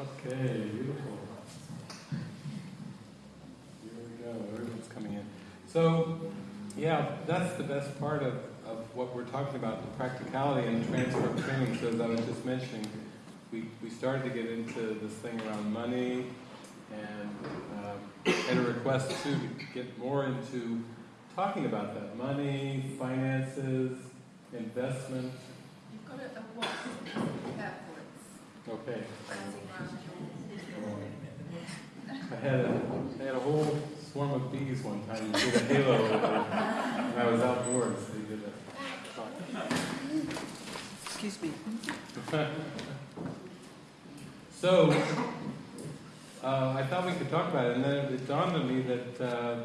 Okay, beautiful. Here we go, everyone's coming in. So, yeah, that's the best part of, of what we're talking about, the practicality and transfer of training. So as I was just mentioning, we, we started to get into this thing around money and um, had a request to get more into talking about that. Money, finances, investment. You've got a, a. Okay. bouncing. I had a, I had a whole swarm of bees one time and did a halo over when I was outdoors. They did a Excuse me. So, uh, I thought we could talk about it, and then it dawned on me that uh,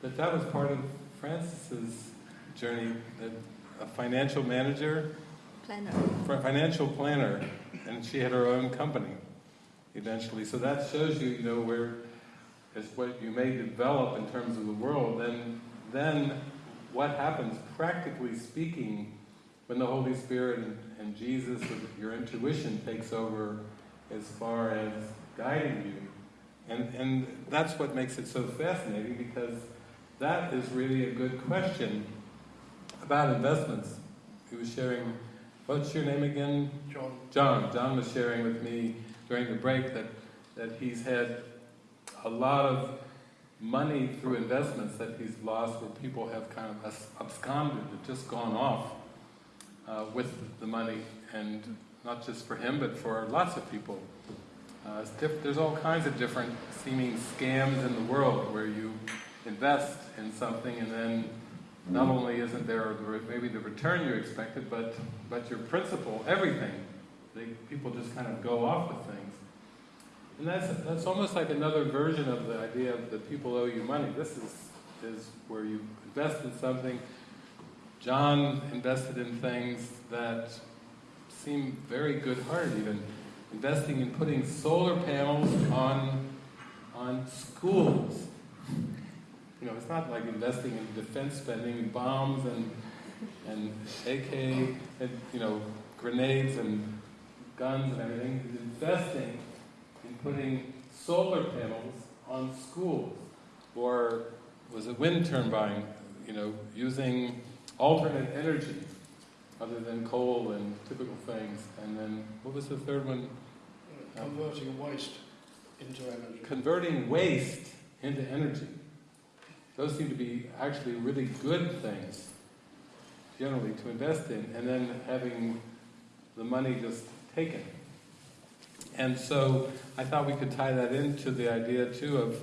that that was part of Frances's journey. That a financial manager, Planner. financial planner, and she had her own company eventually. So that shows you, you know, where is what you may develop in terms of the world. Then, then what happens, practically speaking, when the Holy Spirit and, and Jesus, your intuition, takes over as far as guiding you. And, and that's what makes it so fascinating because that is really a good question about investments. He was sharing, what's your name again? John, John. John was sharing with me during the break that, that he's had a lot of money through investments that he's lost where people have kind of absconded, have just gone off uh, with the money, and not just for him, but for lots of people. Uh, it's diff- there's all kinds of different seeming scams in the world where you invest in something and then not only isn't there maybe the return you expected, but, but your principal, everything, they, people just kind of go off with things. And that's, that's almost like another version of the idea of the people owe you money. This is, is where you invest in something. John invested in things that seem very good-hearted, even investing in putting solar panels on, on schools. You know, it's not like investing in defense spending, and bombs and, and AK, and, you know, grenades and guns and everything. It's investing in putting solar panels on schools. Or was it wind turbine, you know, using alternate energy other than coal and typical things. And then, what was the third one? converting waste into energy. Converting waste into energy. Those seem to be actually really good things, generally, to invest in, and then having the money just taken. And so I thought we could tie that into the idea too of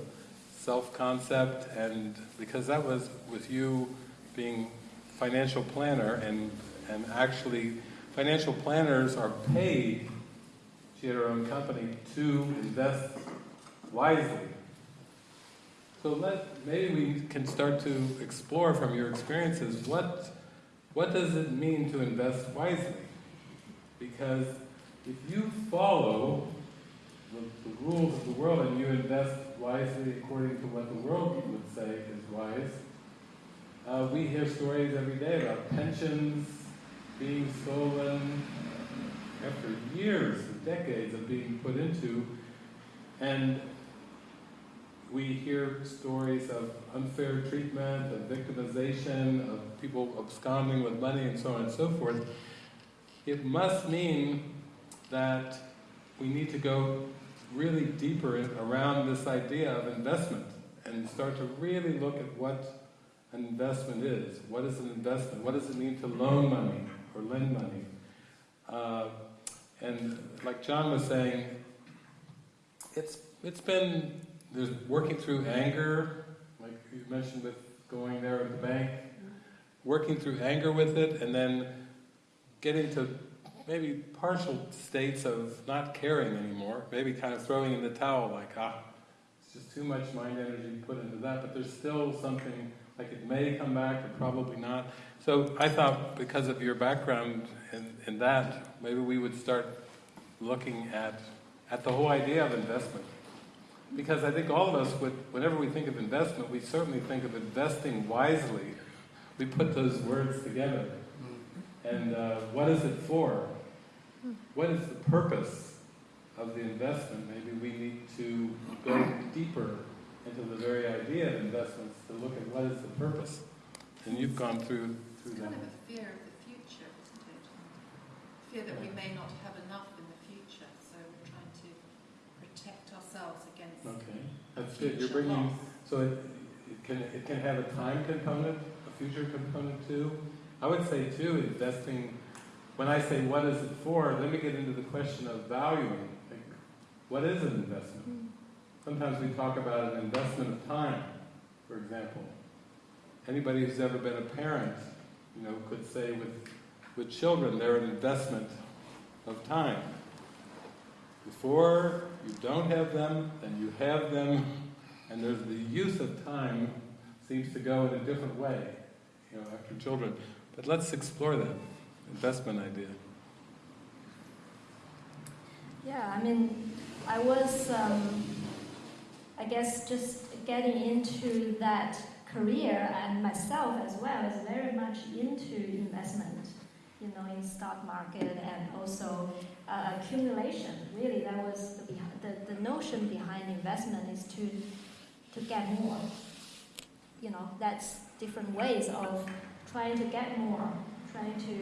self-concept, and because that was with you being financial planner, and and actually financial planners are paid. She had her own company to invest wisely. So let maybe we can start to explore from your experiences what what does it mean to invest wisely? Because if you follow the, the rules of the world and you invest wisely according to what the world would say is wise, uh, we hear stories every day about pensions being stolen after years, and decades of being put into, and we hear stories of unfair treatment, of victimization, of people absconding with money, and so on and so forth. It must mean that we need to go really deeper around this idea of investment and start to really look at what an investment is. What is an investment? What does it mean to loan money or lend money? Uh, and like John was saying, it's it's been there's working through anger, like you mentioned with going there at the bank, working through anger with it, and then getting to maybe partial states of not caring anymore, maybe kind of throwing in the towel, like ah, it's just too much mind energy put into that. But there's still something like it may come back, or probably not. So I thought because of your background in, in that, maybe we would start looking at at the whole idea of investment. Because I think all of us, would, whenever we think of investment, we certainly think of investing wisely. We put those words together. And uh, what is it for? What is the purpose of the investment, maybe we need to go deeper into the very idea of investments to look at what is the purpose. And you've gone through, through It's that. kind of a fear of the future, isn't it? Fear that we may not have enough in the future, so we're trying to protect ourselves against Okay, that's good. You're bringing, so it, it can, it can have a time component, a future component too. I would say too, investing, when I say what is it for, let me get into the question of valuing. Like, What is an investment? Mm. Sometimes we talk about an investment of time, for example. Anybody who's ever been a parent, you know, could say with, with children, they're an investment of time. Before you don't have them, then you have them, and there's the use of time seems to go in a different way, you know, after children. But let's explore that investment idea. Yeah, I mean, I was, um, I guess, just getting into that career and myself as well is very much into investment, you know, in stock market and also uh, accumulation. Really, that was the, the the notion behind investment is to to get more. You know, that's different ways of trying to get more, trying to,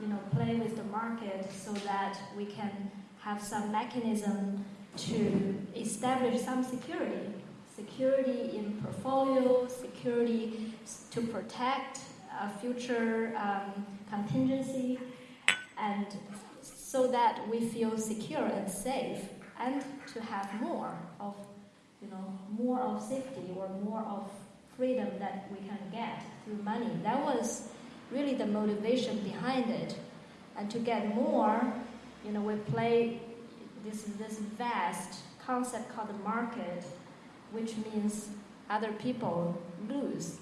you know, play with the market so that we can have some mechanism to establish some security. Security in portfolio, security to protect a future um, contingency, and so that we feel secure and safe, and to have more of, you know, more of safety or more of freedom that we can get through money. That was really the motivation behind it, and to get more you know, we play this this vast concept called the market, which means other people lose,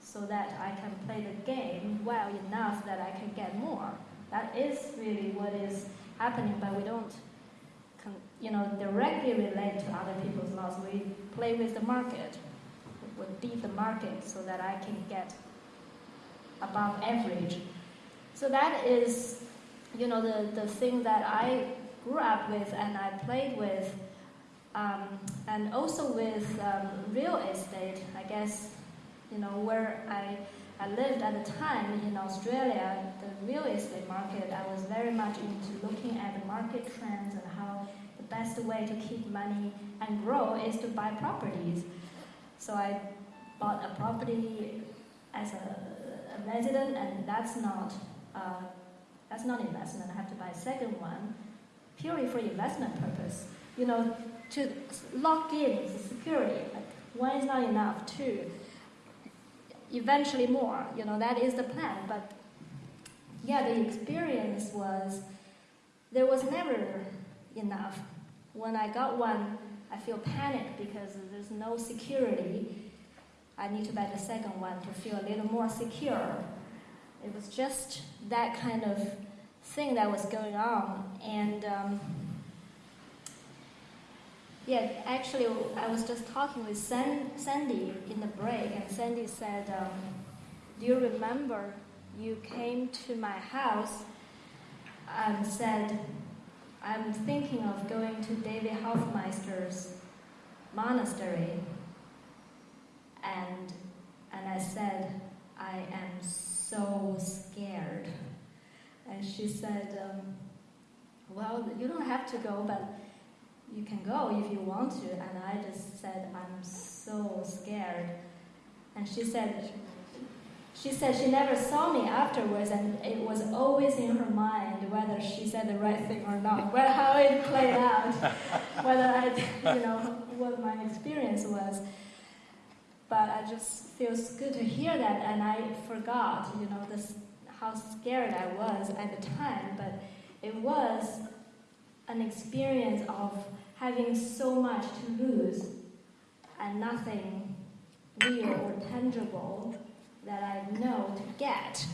so that I can play the game well enough that I can get more. That is really what is happening, but we don't, you know, directly relate to other people's loss. We play with the market, we beat the market so that I can get above average. So that is you know, the, the thing that I grew up with and I played with, um, and also with um, real estate, I guess, you know, where I, I lived at the time in Australia, the real estate market, I was very much into looking at the market trends and how the best way to keep money and grow is to buy properties. So I bought a property as a, a resident, and that's not. Uh, that's not investment. I have to buy a second one purely for investment purpose. You know, to lock in security. Like one is not enough. Two, eventually more. You know, that is the plan. But yeah, the experience was there was never enough. When I got one, I feel panic because there's no security. I need to buy the second one to feel a little more secure. It was just that kind of thing that was going on. And um, yeah, actually, I was just talking with San- Sandy in the break, and Sandy said, um, Do you remember you came to my house and said, I'm thinking of going to David Hoffmeister's monastery? And, and I said, I am so scared. And she said, um, Well, you don't have to go, but you can go if you want to. And I just said, I'm so scared. And she said, she said she never saw me afterwards, and it was always in her mind whether she said the right thing or not, whether how it played out, whether I, you know, what my experience was. But I just feels good to hear that, and I forgot, you know, this how scared I was at the time. But it was an experience of having so much to lose and nothing real or tangible that I know to get.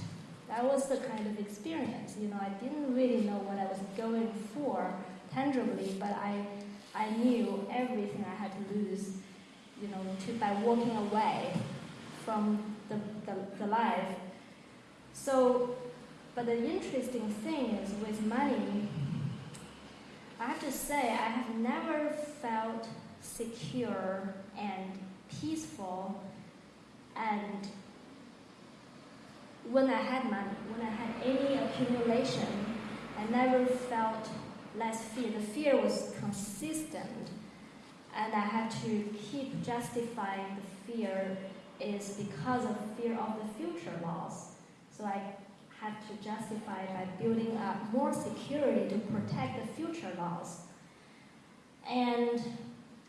That was the kind of experience. You know, I didn't really know what I was going for tangibly, but I, I knew everything I had to lose, you know, to, by walking away from the, the, the life. So, but the interesting thing is with money, I have to say, I have never felt secure and peaceful and when I had money, when I had any accumulation, I never felt less fear. The fear was consistent, and I had to keep justifying the fear is because of fear of the future loss. So I had to justify by building up more security to protect the future loss. And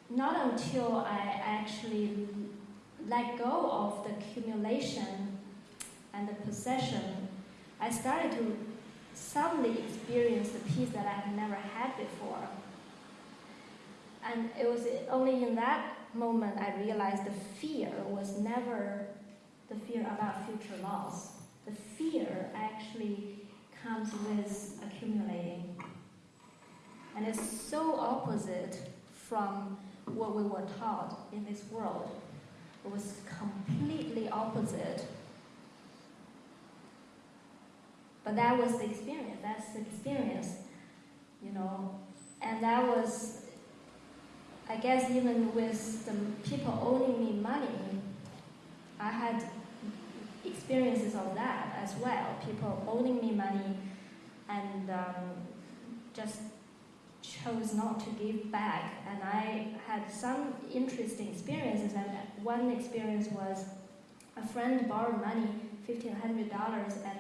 not until I actually let go of the accumulation and the possession, I started to suddenly experience the peace that I had never had before. And it was only in that moment I realized the fear was never the fear about future loss. The fear actually comes with accumulating. And it's so opposite from what we were taught in this world. It was completely opposite. But that was the experience. That's the experience, you know. And that was, I guess, even with the people owing me money, I had experiences of that as well. People owing me money and um, just chose not to give back. And I had some interesting experiences. And one experience was a friend borrowed money, fifteen hundred dollars, and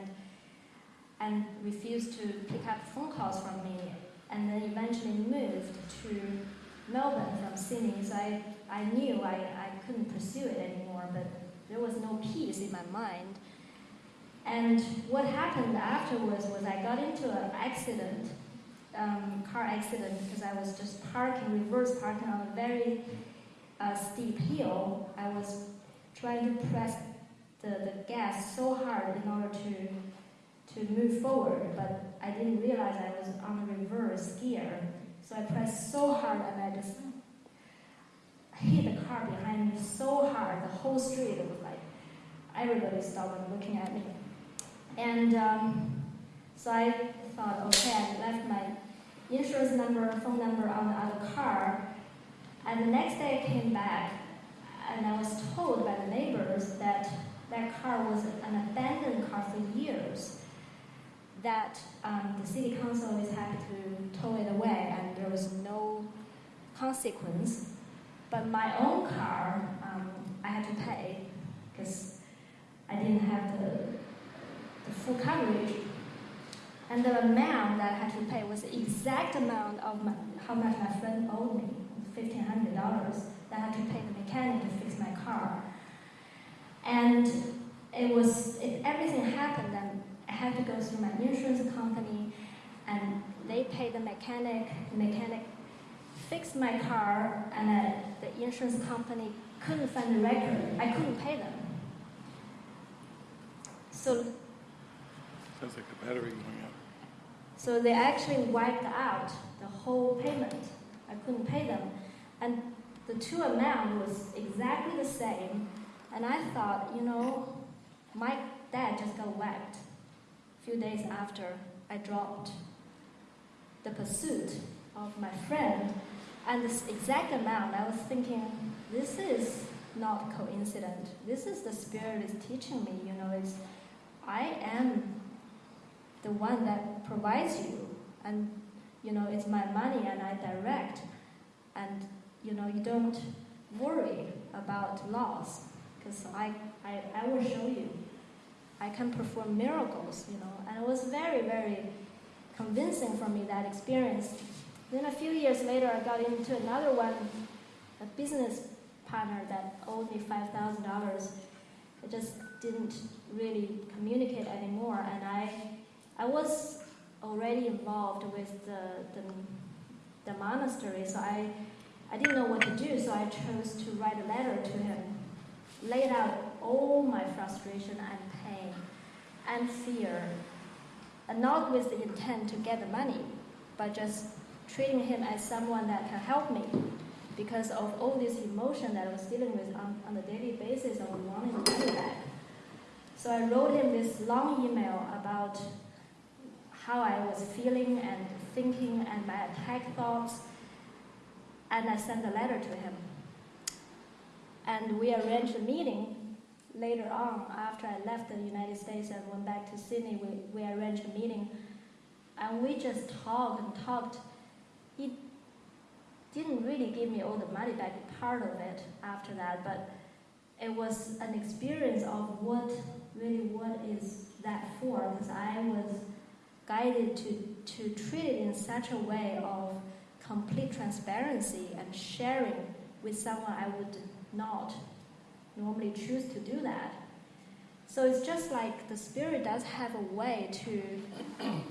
and refused to pick up phone calls from me, and then eventually moved to Melbourne from Sydney. So I, I knew I, I couldn't pursue it anymore, but there was no peace in my mind. And what happened afterwards was I got into an accident, um, car accident, because I was just parking, reverse parking on a very uh, steep hill. I was trying to press the, the gas so hard in order to to move forward, but I didn't realize I was on reverse gear. So I pressed so hard and I just hit the car behind me so hard, the whole street was like, everybody stopped and looking at me. And um, so I thought, okay, I left my insurance number, phone number on the other car. And the next day I came back and I was told by the neighbors that that car was an abandoned car for years that um, the city council is happy to tow it away and there was no consequence. But my own car, um, I had to pay because I didn't have the, the full coverage. And the amount that I had to pay was the exact amount of my, how much my friend owed me, $1,500 that I had to pay the mechanic to fix my car. And it was, if everything happened then I had to go through my insurance company, and they pay the mechanic. The mechanic fixed my car, and uh, the insurance company couldn't find the record. I couldn't pay them. So, Sounds like the battery going out. so they actually wiped out the whole payment. I couldn't pay them, and the two amount was exactly the same. And I thought, you know, my dad just got whacked A few days after I dropped the pursuit of my friend, and this exact amount, I was thinking, this is not coincident. This is the spirit is teaching me. You know, it's I am the one that provides you, and you know, it's my money, and I direct, and you know, you don't worry about loss, because I, I I will show you. I can perform miracles, you know. And it was very, very convincing for me, that experience. Then a few years later, I got into another one, a business partner that owed me $5,000. I just didn't really communicate anymore. And I, I was already involved with the, the, the monastery, so I, I didn't know what to do, so I chose to write a letter to him, laid out all my frustration and pain and fear, and not with the intent to get the money, but just treating him as someone that can help me because of all this emotion that I was dealing with on, on a daily basis of wanting the money back. So I wrote him this long email about how I was feeling and thinking and my attack thoughts. And I sent a letter to him. And we arranged a meeting later on after I left the United States and went back to Sydney. We, we arranged a meeting and we just talked and talked. He didn't really give me all the money back, part of it after that, but it was an experience of what really what is that for because I was guided to, to treat it in such a way of complete transparency and sharing with someone I would not normally choose to do that. So it's just like the spirit does have a way to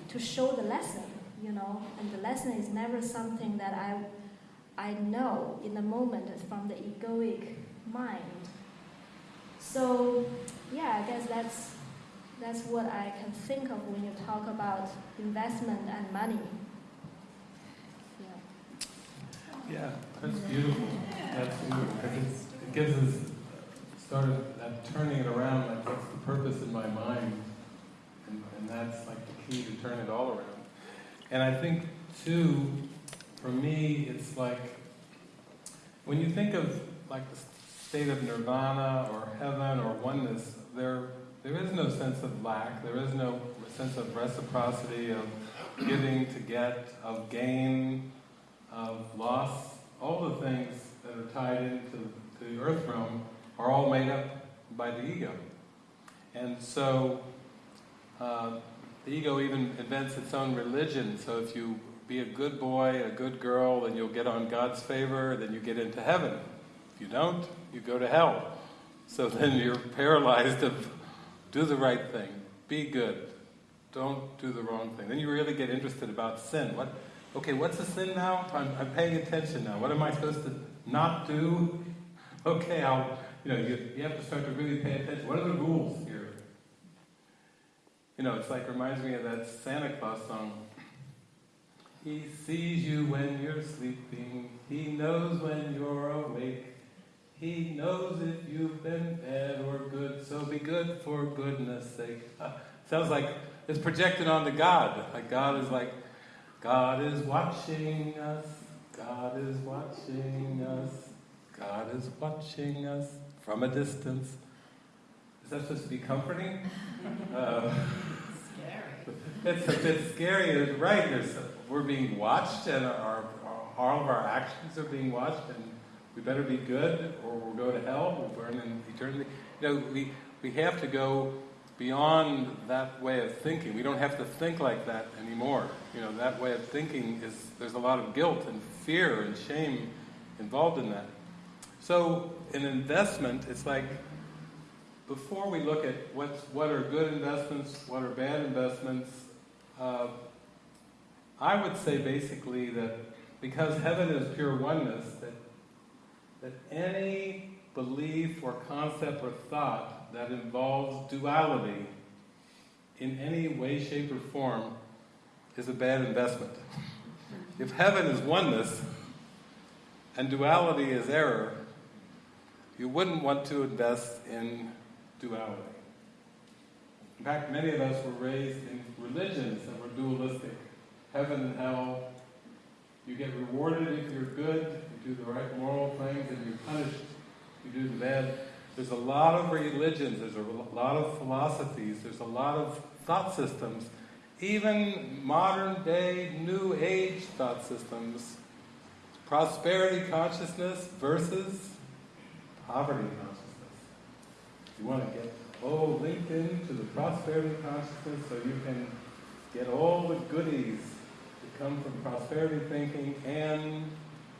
to show the lesson, you know, and the lesson is never something that I I know in the moment from the egoic mind. So yeah, I guess that's that's what I can think of when you talk about investment and money. Yeah. Yeah, that's beautiful. That's beautiful. It gives us of that turning it around, like what's the purpose in my mind? And, and that's like the key to turn it all around. And I think too, for me, it's like, when you think of like the state of nirvana or heaven or oneness, there, there is no sense of lack, there is no sense of reciprocity, of giving to get, of gain, of loss, all the things that are tied into the earth realm are all made up by the ego. And so uh, the ego even invents its own religion. So if you be a good boy, a good girl, then you'll get on God's favor, then you get into heaven. If you don't, you go to hell. So then you're paralyzed of do the right thing, be good, don't do the wrong thing. Then you really get interested about sin. What okay, what's a sin now? I'm, I'm paying attention now. What am I supposed to not do? Okay, I'll, you know, you, you have to start to really pay attention. What are the rules? You know, it's like, reminds me of that Santa Claus song. He sees you when you're sleeping. He knows when you're awake. He knows if you've been bad or good, so be good for goodness sake. Uh, sounds like it's projected onto God. Like God is like, God is watching us. God is watching us. God is watching us from a distance. Is that supposed to be comforting? Uh, it's a bit scary. It's right. There's, we're being watched, and our, our, all of our actions are being watched, and we better be good, or we'll go to hell. We'll burn in eternity. You know, we we have to go beyond that way of thinking. We don't have to think like that anymore. You know, that way of thinking is there's a lot of guilt and fear and shame involved in that. So, in investment, it's like before we look at what's, what are good investments, what are bad investments, uh, I would say basically that because heaven is pure oneness, that, that any belief or concept or thought that involves duality in any way, shape, or form is a bad investment. If heaven is oneness and duality is error, you wouldn't want to invest in duality. In fact, many of us were raised in religions that were dualistic. Heaven and hell. You get rewarded if you're good, you do the right moral things, and you're punished if you do the bad. There's a lot of religions, there's a lot of philosophies, there's a lot of thought systems, even modern day New Age thought systems. Prosperity consciousness versus poverty. You want to get oh linked into the prosperity consciousness so you can get all the goodies that come from prosperity thinking, and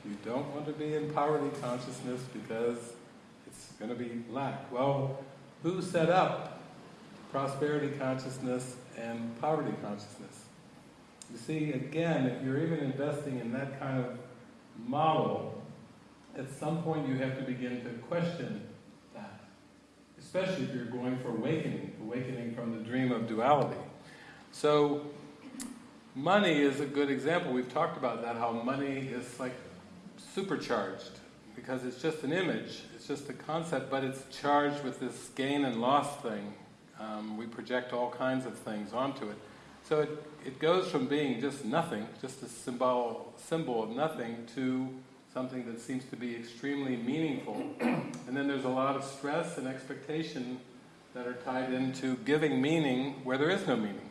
you don't want to be in poverty consciousness because it's going to be lack. Well, who set up prosperity consciousness and poverty consciousness? You see, again, if you're even investing in that kind of model, at some point you have to begin to question. Especially if you're going for awakening, awakening from the dream of duality. So, money is a good example. We've talked about that, how money is like supercharged because it's just an image, it's just a concept, but it's charged with this gain and loss thing. Um, we project all kinds of things onto it. So it, it goes from being just nothing, just a symbol, symbol of nothing, to something that seems to be extremely meaningful. and then there's a lot of stress and expectation that are tied into giving meaning where there is no meaning.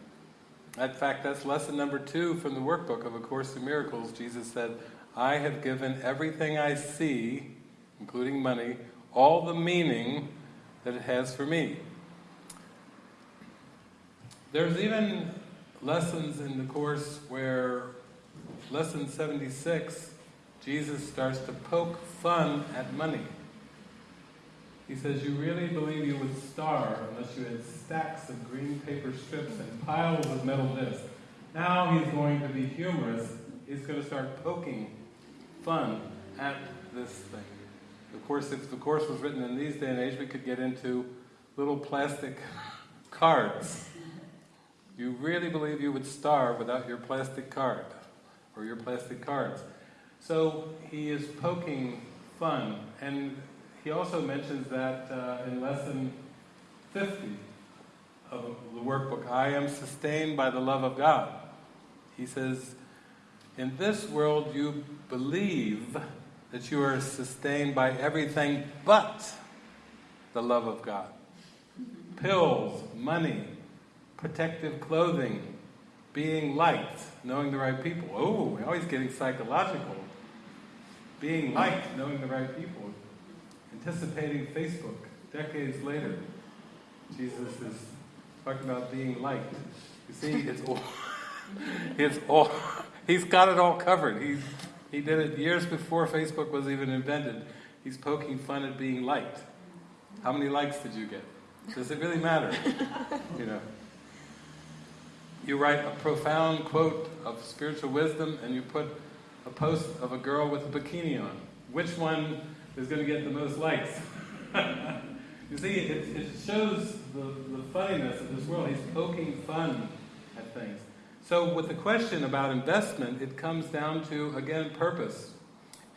In fact, that's lesson number two from the workbook of A Course in Miracles. Jesus said, I have given everything I see, including money, all the meaning that it has for me. There's even lessons in the Course where, lesson 76, Jesus starts to poke fun at money. He says, you really believe you would starve unless you had stacks of green paper strips and piles of metal discs. Now he's going to be humorous. He's going to start poking fun at this thing. Of course, if the course was written in these day and age, we could get into little plastic cards. You really believe you would starve without your plastic card or your plastic cards. So he is poking fun. And he also mentions that uh, in lesson 50 of the workbook, I am sustained by the love of God. He says, in this world you believe that you are sustained by everything but the love of God. Pills, money, protective clothing, being liked, knowing the right people. Oh, we're always getting psychological. Being liked, knowing the right people, anticipating Facebook decades later. Jesus is talking about being liked. You see, it's all, it's all, he's got it all covered. He's, he did it years before Facebook was even invented. He's poking fun at being liked. How many likes did you get? Does it really matter? You know. You write a profound quote of spiritual wisdom and you put a post of a girl with a bikini on. Which one is going to get the most likes? you see, it, it shows the, the funniness of this world. He's poking fun at things. So with the question about investment, it comes down to, again, purpose.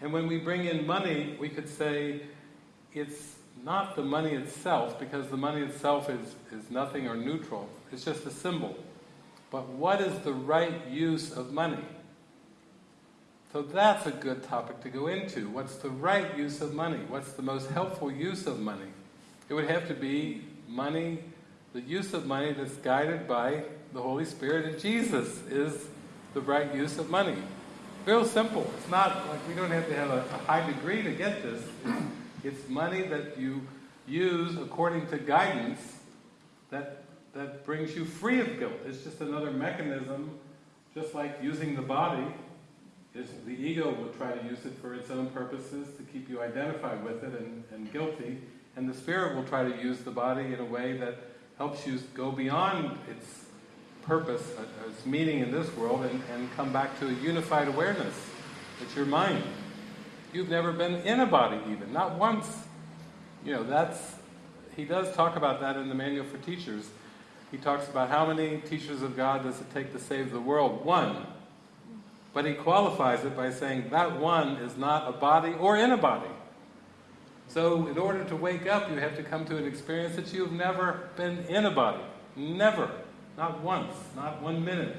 And when we bring in money, we could say it's not the money itself, because the money itself is, is nothing or neutral. It's just a symbol. But what is the right use of money? So that's a good topic to go into. What's the right use of money? What's the most helpful use of money? It would have to be money, the use of money that's guided by the Holy Spirit, and Jesus is the right use of money. Real simple. It's not like we don't have to have a, a high degree to get this. It's, it's money that you use according to guidance that, that brings you free of guilt. It's just another mechanism, just like using the body. Is the ego will try to use it for its own purposes to keep you identified with it and, and guilty, and the spirit will try to use the body in a way that helps you go beyond its purpose, uh, its meaning in this world, and, and come back to a unified awareness. It's your mind. You've never been in a body even, not once. You know, that's, he does talk about that in the Manual for Teachers. He talks about how many teachers of God does it take to save the world? One. But he qualifies it by saying that one is not a body or in a body. So in order to wake up, you have to come to an experience that you've never been in a body. Never. Not once. Not one minute.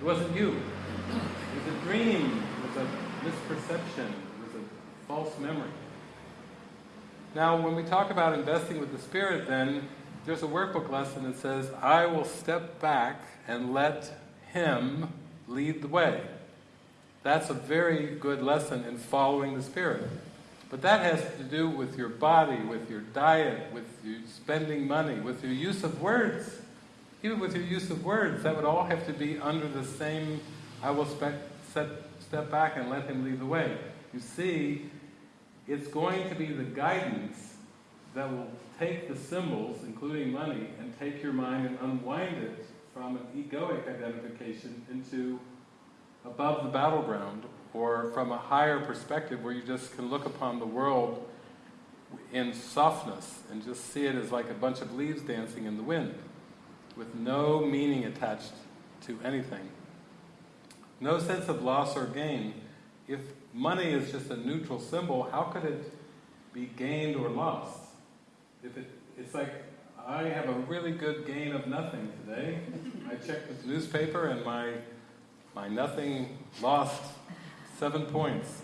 It wasn't you. It was a dream. It was a misperception. It was a false memory. Now, when we talk about investing with the Spirit, then, there's a workbook lesson that says, I will step back and let Him lead the way. That's a very good lesson in following the Spirit. But that has to do with your body, with your diet, with your spending money, with your use of words. Even with your use of words, that would all have to be under the same, I will set, step back and let him lead the way. You see, it's going to be the guidance that will take the symbols, including money, and take your mind and unwind it from an egoic identification into above the battleground or from a higher perspective where you just can look upon the world in softness and just see it as like a bunch of leaves dancing in the wind with no meaning attached to anything. No sense of loss or gain. If money is just a neutral symbol, how could it be gained or lost? If it, it's like I have a really good gain of nothing today. I checked the newspaper and my, my nothing lost seven points.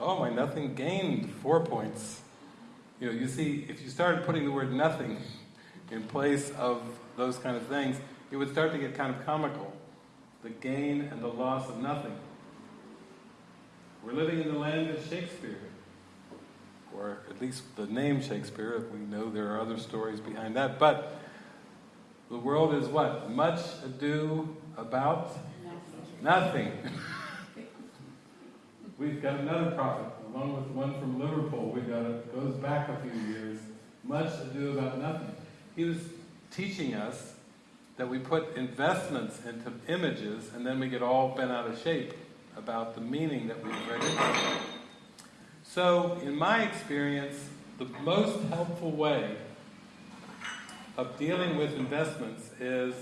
Oh, my nothing gained four points. You know, you see, if you started putting the word nothing in place of those kind of things, it would start to get kind of comical. The gain and the loss of nothing. We're living in the land of Shakespeare or at least the name Shakespeare. We know there are other stories behind that. But the world is what? Much ado about nothing. We've got another prophet, along with one from Liverpool. We got it goes back a few years. Much ado about nothing. He was teaching us that we put investments into images and then we get all bent out of shape about the meaning that we've read them. So, in my experience, the most helpful way of dealing with investments is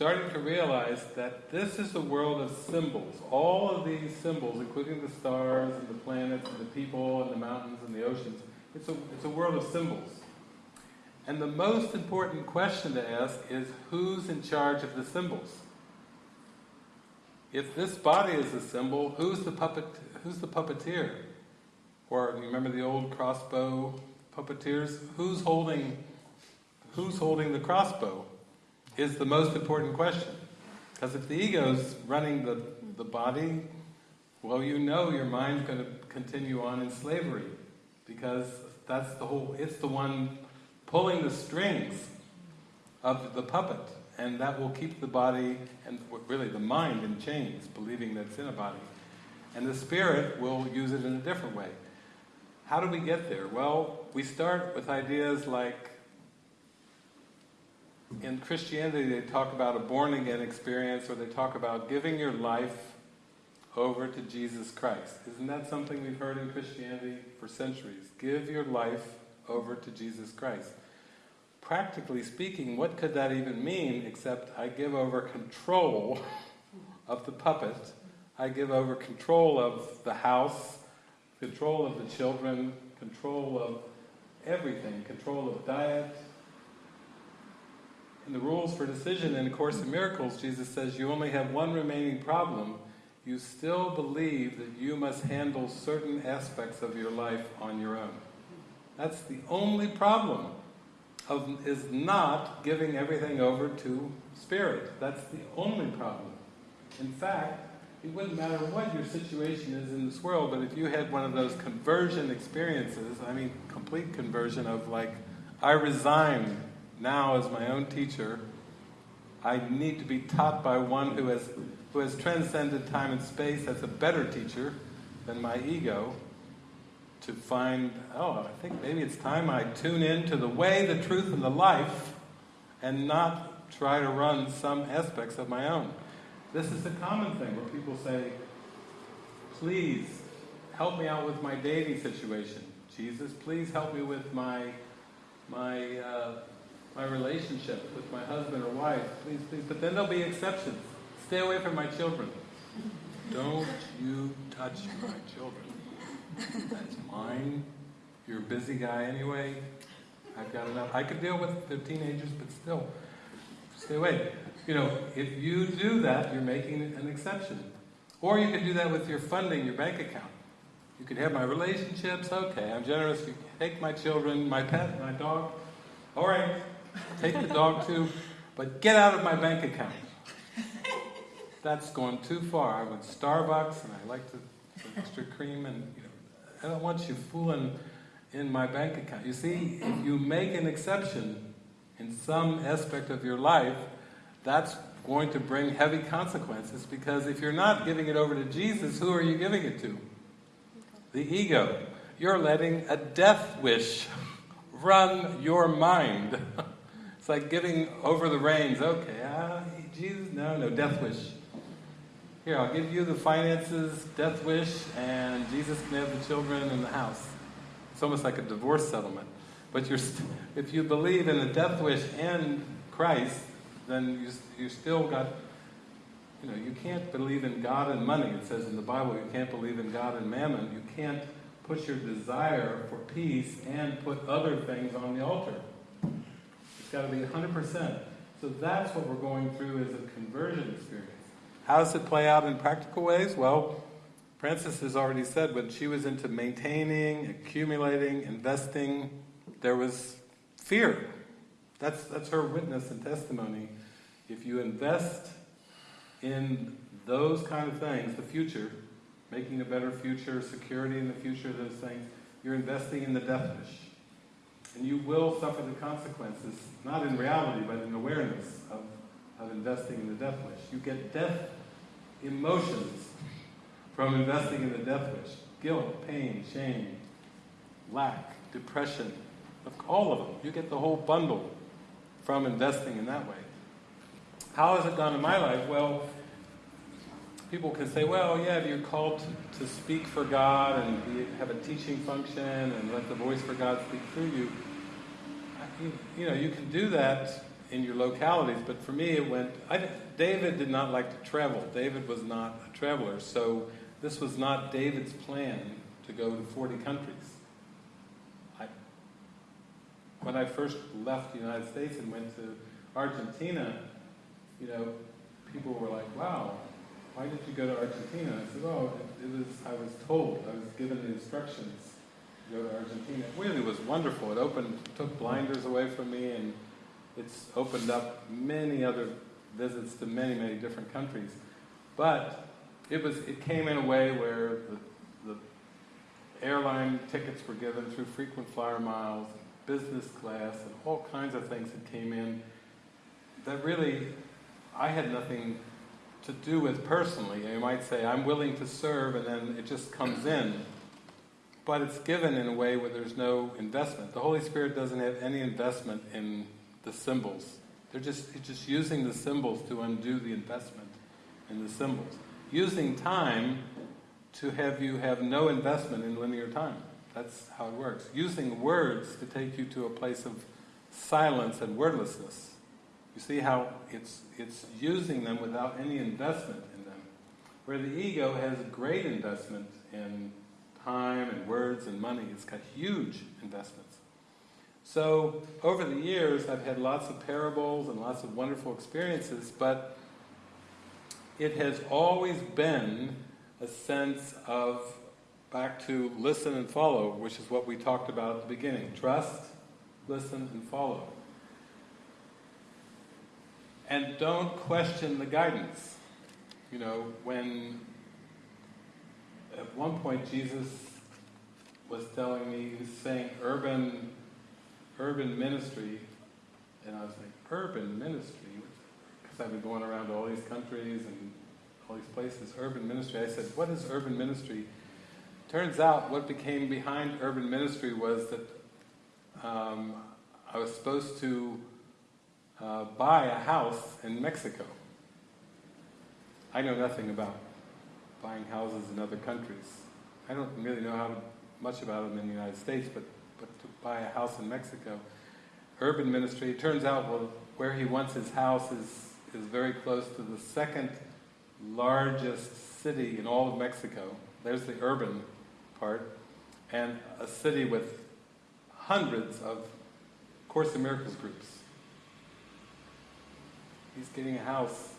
starting to realize that this is a world of symbols. All of these symbols, including the stars and the planets and the people and the mountains and the oceans, it's a, it's a world of symbols. And the most important question to ask is who's in charge of the symbols? If this body is a symbol, who's the puppet who's the puppeteer? Or you remember the old crossbow puppeteers? Who's holding who's holding the crossbow is the most important question. Because if the ego's running the, the body, well you know your mind's going to continue on in slavery. Because that's the whole it's the one pulling the strings of the puppet. And that will keep the body and really the mind in chains, believing that it's in a body. And the spirit will use it in a different way. How do we get there? Well, we start with ideas like in Christianity they talk about a born again experience or they talk about giving your life over to Jesus Christ. Isn't that something we've heard in Christianity for centuries? Give your life over to Jesus Christ. Practically speaking, what could that even mean except I give over control of the puppet, I give over control of the house, control of the children, control of everything, control of diet. In the rules for decision in A Course in Miracles, Jesus says you only have one remaining problem. You still believe that you must handle certain aspects of your life on your own. That's the only problem, of, is not giving everything over to Spirit. That's the only problem. In fact, it wouldn't matter what your situation is in this world, but if you had one of those conversion experiences, I mean complete conversion of like, I resign now as my own teacher, I need to be taught by one who has, who has transcended time and space, as a better teacher than my ego, to find, oh, I think maybe it's time I tune in to the way, the truth, and the life, and not try to run some aspects of my own. This is the common thing where people say, please help me out with my dating situation. Jesus, please help me with my my uh, my relationship with my husband or wife. Please, please. But then there'll be exceptions. Stay away from my children. Don't you touch my children. That's mine. You're a busy guy anyway. I've got enough. I could deal with the teenagers, but still, stay away. You know, if you do that, you're making an exception. Or you could do that with your funding, your bank account. You could have my relationships, okay, I'm generous. You take my children, my pet, my dog. All right, take the dog too, but get out of my bank account. That's going too far. I went Starbucks and I like the extra cream and you know, I don't want you fooling in my bank account. You see, if you make an exception in some aspect of your life, that's going to bring heavy consequences because if you're not giving it over to Jesus, who are you giving it to? The ego. You're letting a death wish run your mind. like giving over the reins. Okay, Jesus, no, no, death wish. Here, I'll give you the finances, death wish, and Jesus can have the children and the house. It's almost like a divorce settlement. But you're if you believe in the death wish and Christ, then you, you still got, you know, you can't believe in God and money. It says in the Bible you can't believe in God and mammon. You can't put your desire for peace and put other things on the altar. It's got to be 100%. So that's what we're going through as a conversion experience. How does it play out in practical ways? Well, Frances has already said when she was into maintaining, accumulating, investing, there was fear. That's, that's her witness and testimony. If you invest in those kind of things, the future, making a better future, security in the future, those things, you're investing in the death wish. And you will suffer the consequences, not in reality, but in awareness of, of investing in the death wish. You get death emotions from investing in the death wish. Guilt, pain, shame, lack, depression, all of them. You get the whole bundle from investing in that way. How has it gone in my life? Well, people can say, well, yeah, if you're called to, to speak for God and be, have a teaching function and let the voice for God speak through you. You. You know, you can do that in your localities, but for me it went, I, David did not like to travel. David was not a traveler, so this was not David's plan to go to 40 countries. I, when I first left the United States and went to Argentina, you know, people were like, wow, why did you go to Argentina? I said, oh, it, it was, I was told, I was given the instructions to go to Argentina. It really was wonderful. It opened, took blinders away from me and it's opened up many other visits to many, many different countries. But it was, it came in a way where the, the airline tickets were given through frequent flyer miles, business class, and all kinds of things that came in that really I had nothing to do with personally. You might say, I'm willing to serve, and then it just comes in. But it's given in a way where there's no investment. The Holy Spirit doesn't have any investment in the symbols. They're just, just using the symbols to undo the investment in the symbols. Using time to have you have no investment in linear time. That's how it works. Using words to take you to a place of silence and wordlessness. You see how it's, it's using them without any investment in them. Where the ego has great investment in time and words and money. It's got huge investments. So, over the years, I've had lots of parables and lots of wonderful experiences, but it has always been a sense of back to listen and follow, which is what we talked about at the beginning. Trust, listen, and follow. And don't question the guidance. You know, when at one point Jesus was telling me, he was saying urban, urban ministry, and I was like, urban ministry? Because I've been going around to all these countries and all these places, urban ministry. I said, what is urban ministry? Turns out what became behind urban ministry was that um, I was supposed to uh, buy a house in Mexico. I know nothing about buying houses in other countries. I don't really know how much about them in the United States, but, but to buy a house in Mexico. Urban ministry, it turns out well, where he wants his house is, is very close to the second largest city in all of Mexico. There's the urban part, and a city with hundreds of Course in Miracles groups. He's getting a house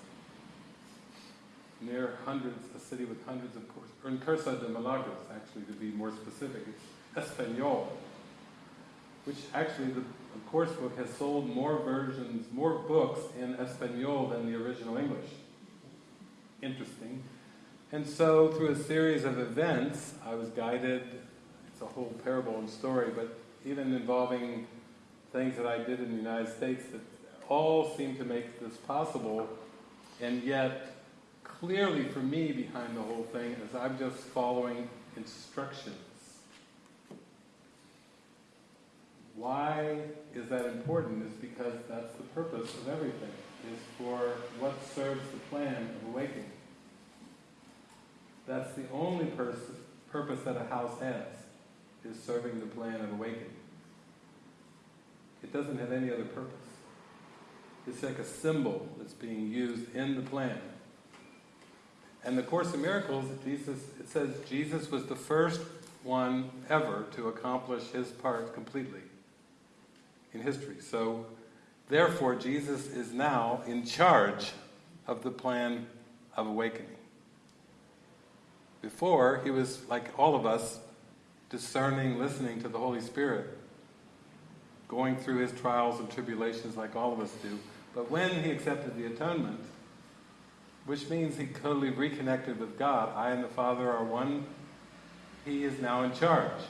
near hundreds, a city with hundreds of courses, or in Curso de Milagros, actually, to be more specific. It's Espanol, which actually the course book has sold more versions, more books in Espanol than the original English. Interesting. And so, through a series of events, I was guided. It's a whole parable and story, but even involving things that I did in the United States that all seem to make this possible, and yet, clearly for me, behind the whole thing is I'm just following instructions. Why is that important? Is because that's the purpose of everything, is for what serves the plan of awakening. That's the only purpose that a house has, is serving the plan of awakening. It doesn't have any other purpose. It's like a symbol that's being used in the plan. And the Course in Miracles, Jesus, it says Jesus was the first one ever to accomplish his part completely in history. So Therefore, Jesus is now in charge of the plan of awakening. Before, he was like all of us, discerning, listening to the Holy Spirit, going through his trials and tribulations like all of us do. But when he accepted the atonement, which means he totally reconnected with God, I and the Father are one, he is now in charge.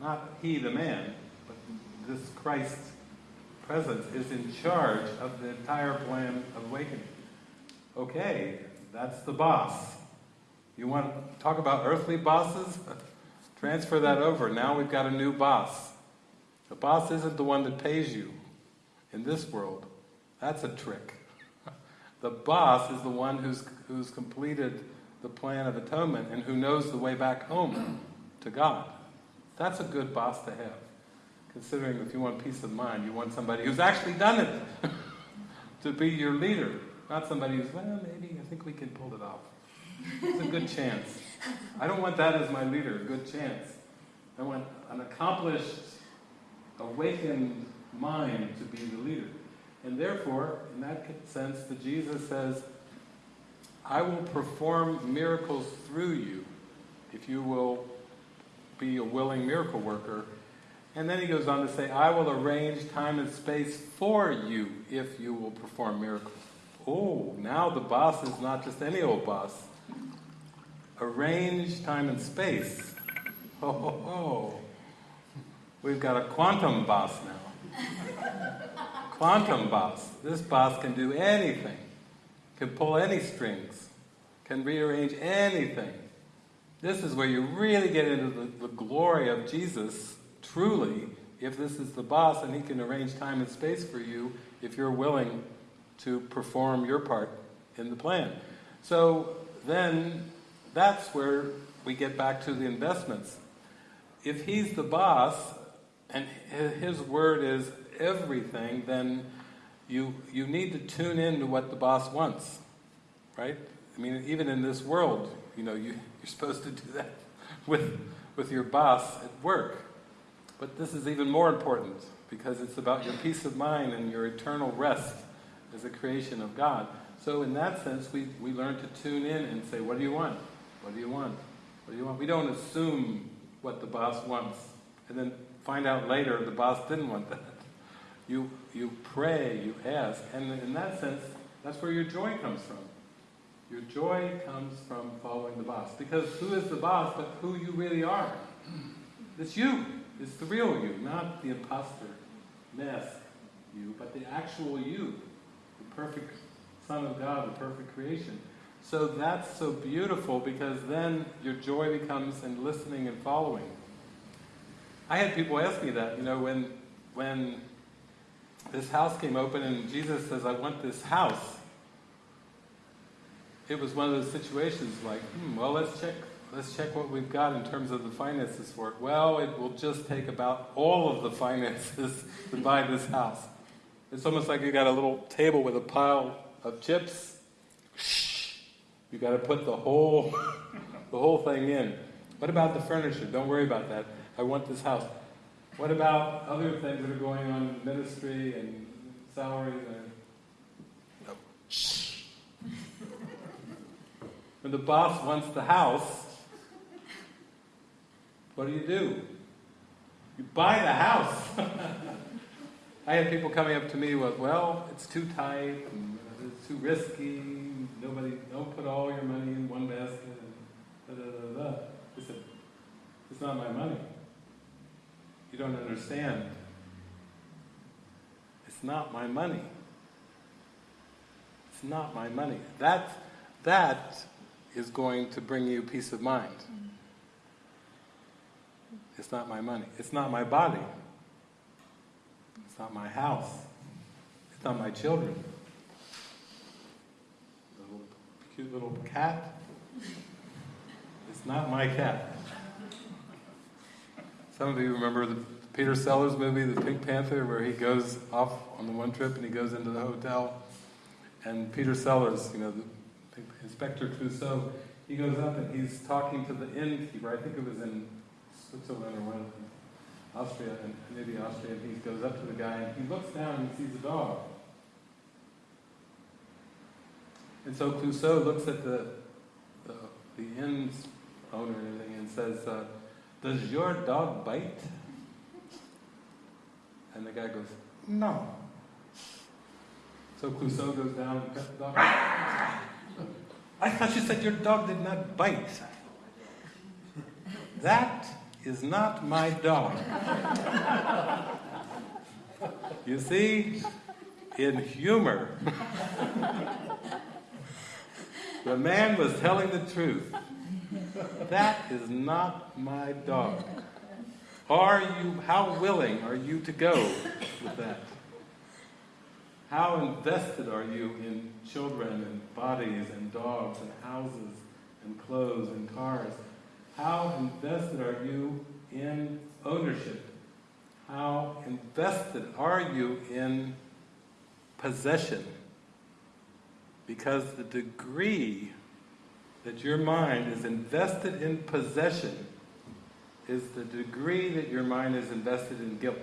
Not he, the man, but this Christ presence is in charge of the entire plan of awakening. Okay, that's the boss. You want to talk about earthly bosses? Transfer that over. Now we've got a new boss. The boss isn't the one that pays you in this world. That's a trick. The boss is the one who's, who's completed the plan of atonement and who knows the way back home to God. That's a good boss to have. Considering if you want peace of mind, you want somebody who's actually done it to be your leader. Not somebody who's, well, maybe, I think we can pull it off. It's a good chance. I don't want that as my leader, a good chance. I want an accomplished, awakened mind to be the leader. And therefore, in that sense, the Jesus says, I will perform miracles through you if you will be a willing miracle worker. And then he goes on to say, I will arrange time and space for you if you will perform miracles. Oh, now the boss is not just any old boss. Arrange time and space. Oh, ho, ho. We've got a quantum boss now. quantum boss. This boss can do anything, can pull any strings, can rearrange anything. This is where you really get into the, the glory of Jesus, truly, if this is the boss and he can arrange time and space for you if you're willing to perform your part in the plan. So then that's where we get back to the investments. If he's the boss and his word is everything, then you you need to tune in to what the boss wants, right? I mean, even in this world, you know, you, you're supposed to do that with with your boss at work. But this is even more important because it's about your peace of mind and your eternal rest as a creation of God. So in that sense, we, we learn to tune in and say, what do you want? What do you want? What do you want? We don't assume what the boss wants and then find out later the boss didn't want that. You, you pray, you ask, and in that sense, that's where your joy comes from. Your joy comes from following the boss. Because who is the boss but who you really are? It's you. It's the real you, not the imposter, mask you, but the actual you, the perfect Son of God, the perfect creation. So that's so beautiful because then your joy becomes in listening and following. I had people ask me that, you know, when when this house came open and Jesus says, I want this house. It was one of those situations like, hmm, well, let's check, let's check what we've got in terms of the finances for it. Well, it will just take about all of the finances to buy this house. It's almost like you got a little table with a pile of chips. You got to put the whole, the whole thing in. What about the furniture? Don't worry about that. I want this house. What about other things that are going on in ministry and salaries? And... No. when the boss wants the house, what do you do? You buy the house. I had people coming up to me with, well, it's too tight, and it's too risky, nobody, don't put all your money in one basket, and da da da da. I said, it's not my money. You don't understand. It's not my money. It's not my money. That, that is going to bring you peace of mind. It's not my money. It's not my body. It's not my house. It's not my children. The little, cute little cat. It's not my cat. Some of you remember the Peter Sellers movie, The Pink Panther, where he goes off on the one trip and he goes into the hotel. And Peter Sellers, you know, the Inspector Clouseau, he goes up and he's talking to the innkeeper. I think it was in Switzerland or one Austria, and maybe Austria, and he goes up to the guy and he looks down and sees a dog. And so Clouseau looks at the, the, the inn's owner and and says, uh, does your dog bite? And the guy goes, no. So Clouseau goes down and pets the dog. I thought you said your dog did not bite. That is not my dog. You see, in humor, the man was telling the truth. That is not my dog. Are you, how willing are you to go with that? How invested are you in children and bodies and dogs and houses and clothes and cars? How invested are you in ownership? How invested are you in possession? Because the degree that your mind is invested in possession is the degree that your mind is invested in guilt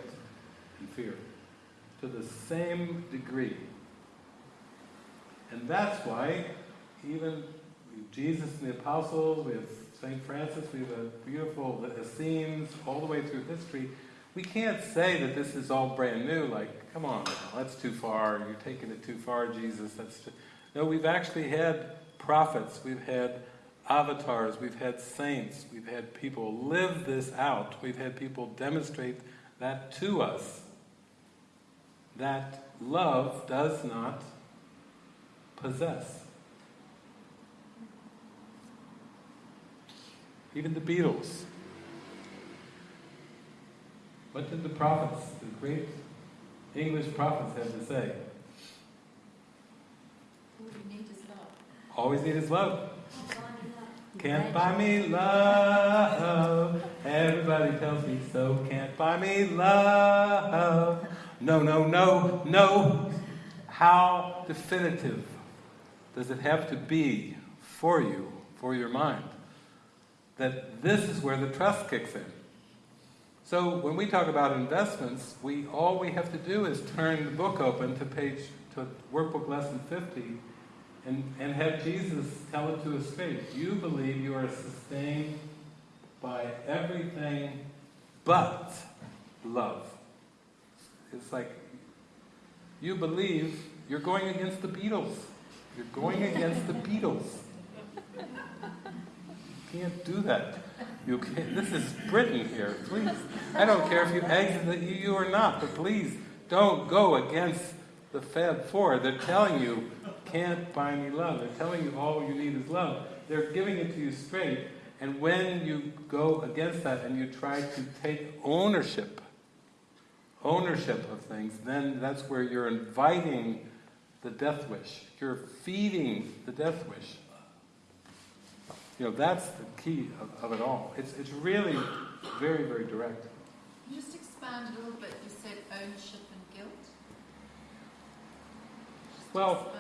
and fear. To the same degree. And that's why even Jesus and the apostles, we have St. Francis, we have a beautiful Essenes all the way through history. We can't say that this is all brand new, like, come on, now, that's too far, you're taking it too far, Jesus. That's too... No, we've actually had prophets, we've had avatars, we've had saints, we've had people live this out, we've had people demonstrate that to us. That love does not possess. Even the Beatles. What did the prophets, the great English prophets, have to say? All you need is love. Always need is love. Can't buy me love. Everybody tells me so. Can't buy me love. No, no, no, no. How definitive does it have to be for you, for your mind, that this is where the trust kicks in? So when we talk about investments, we all we have to do is turn the book open to page to workbook lesson 50 and, and have Jesus tell it to his face. You believe you are sustained by everything but love. It's like you believe you're going against the Beatles. You're going against the Beatles. You can't do that. You can't, this is Britain here, please. I don't care if you exit the EU or not, but please don't go against the Fab Four. They're telling you, can't buy me love. They're telling you all you need is love. They're giving it to you straight. And when you go against that and you try to take ownership, ownership of things, then that's where you're inviting the death wish. You're feeding the death wish. You know, that's the key of, of it all. It's, it's really very, very direct. Can you just expand a little bit? You said ownership and guilt. Just Well-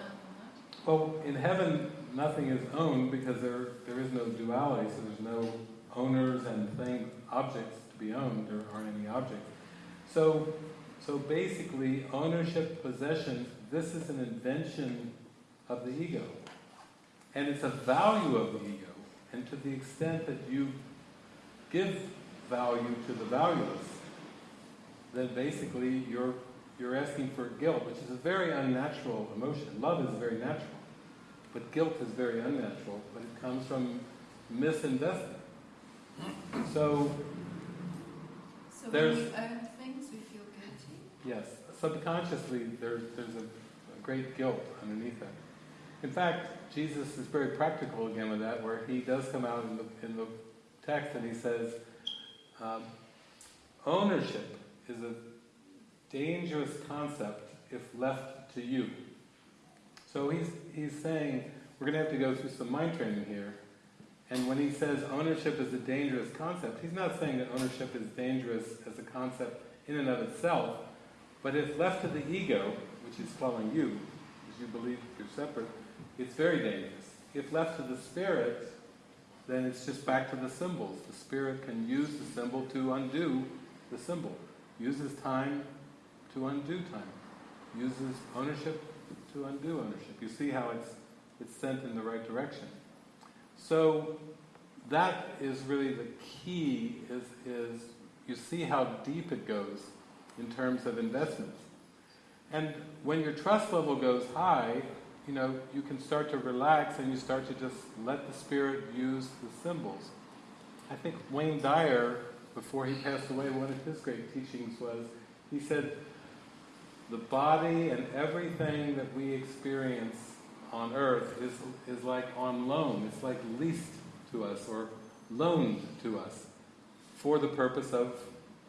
Well, in heaven, nothing is owned because there, there is no duality, so there's no owners and things, objects to be owned. There aren't any objects. So, so basically, ownership, possession, this is an invention of the ego. And it's a value of the ego. And to the extent that you give value to the valueless, then basically you're, you're asking for guilt, which is a very unnatural emotion. Love is very natural. But guilt is very unnatural, but it comes from misinvesting. So. So There's- when we own things, we feel guilty. yes, subconsciously there's, there's a, a great guilt underneath that. In fact, Jesus is very practical again with that, where he does come out in the, in the text and he says, um, ownership is a dangerous concept if left to you. So he's, he's saying, we're going to have to go through some mind training here. And when he says ownership is a dangerous concept, he's not saying that ownership is dangerous as a concept in and of itself, but if left to the ego, which is following you, because you believe you're separate, it's very dangerous. If left to the spirit, then it's just back to the symbols. The spirit can use the symbol to undo the symbol. Uses time to undo time. Uses ownership to undo ownership. You see how it's, it's sent in the right direction. So that is really the key is, is you see how deep it goes in terms of investments. And when your trust level goes high, you know, you can start to relax and you start to just let the spirit use the symbols. I think Wayne Dyer, before he passed away, one of his great teachings was, he said, the body and everything that we experience on earth is, is like on loan. It's like leased to us or loaned to us for the purpose of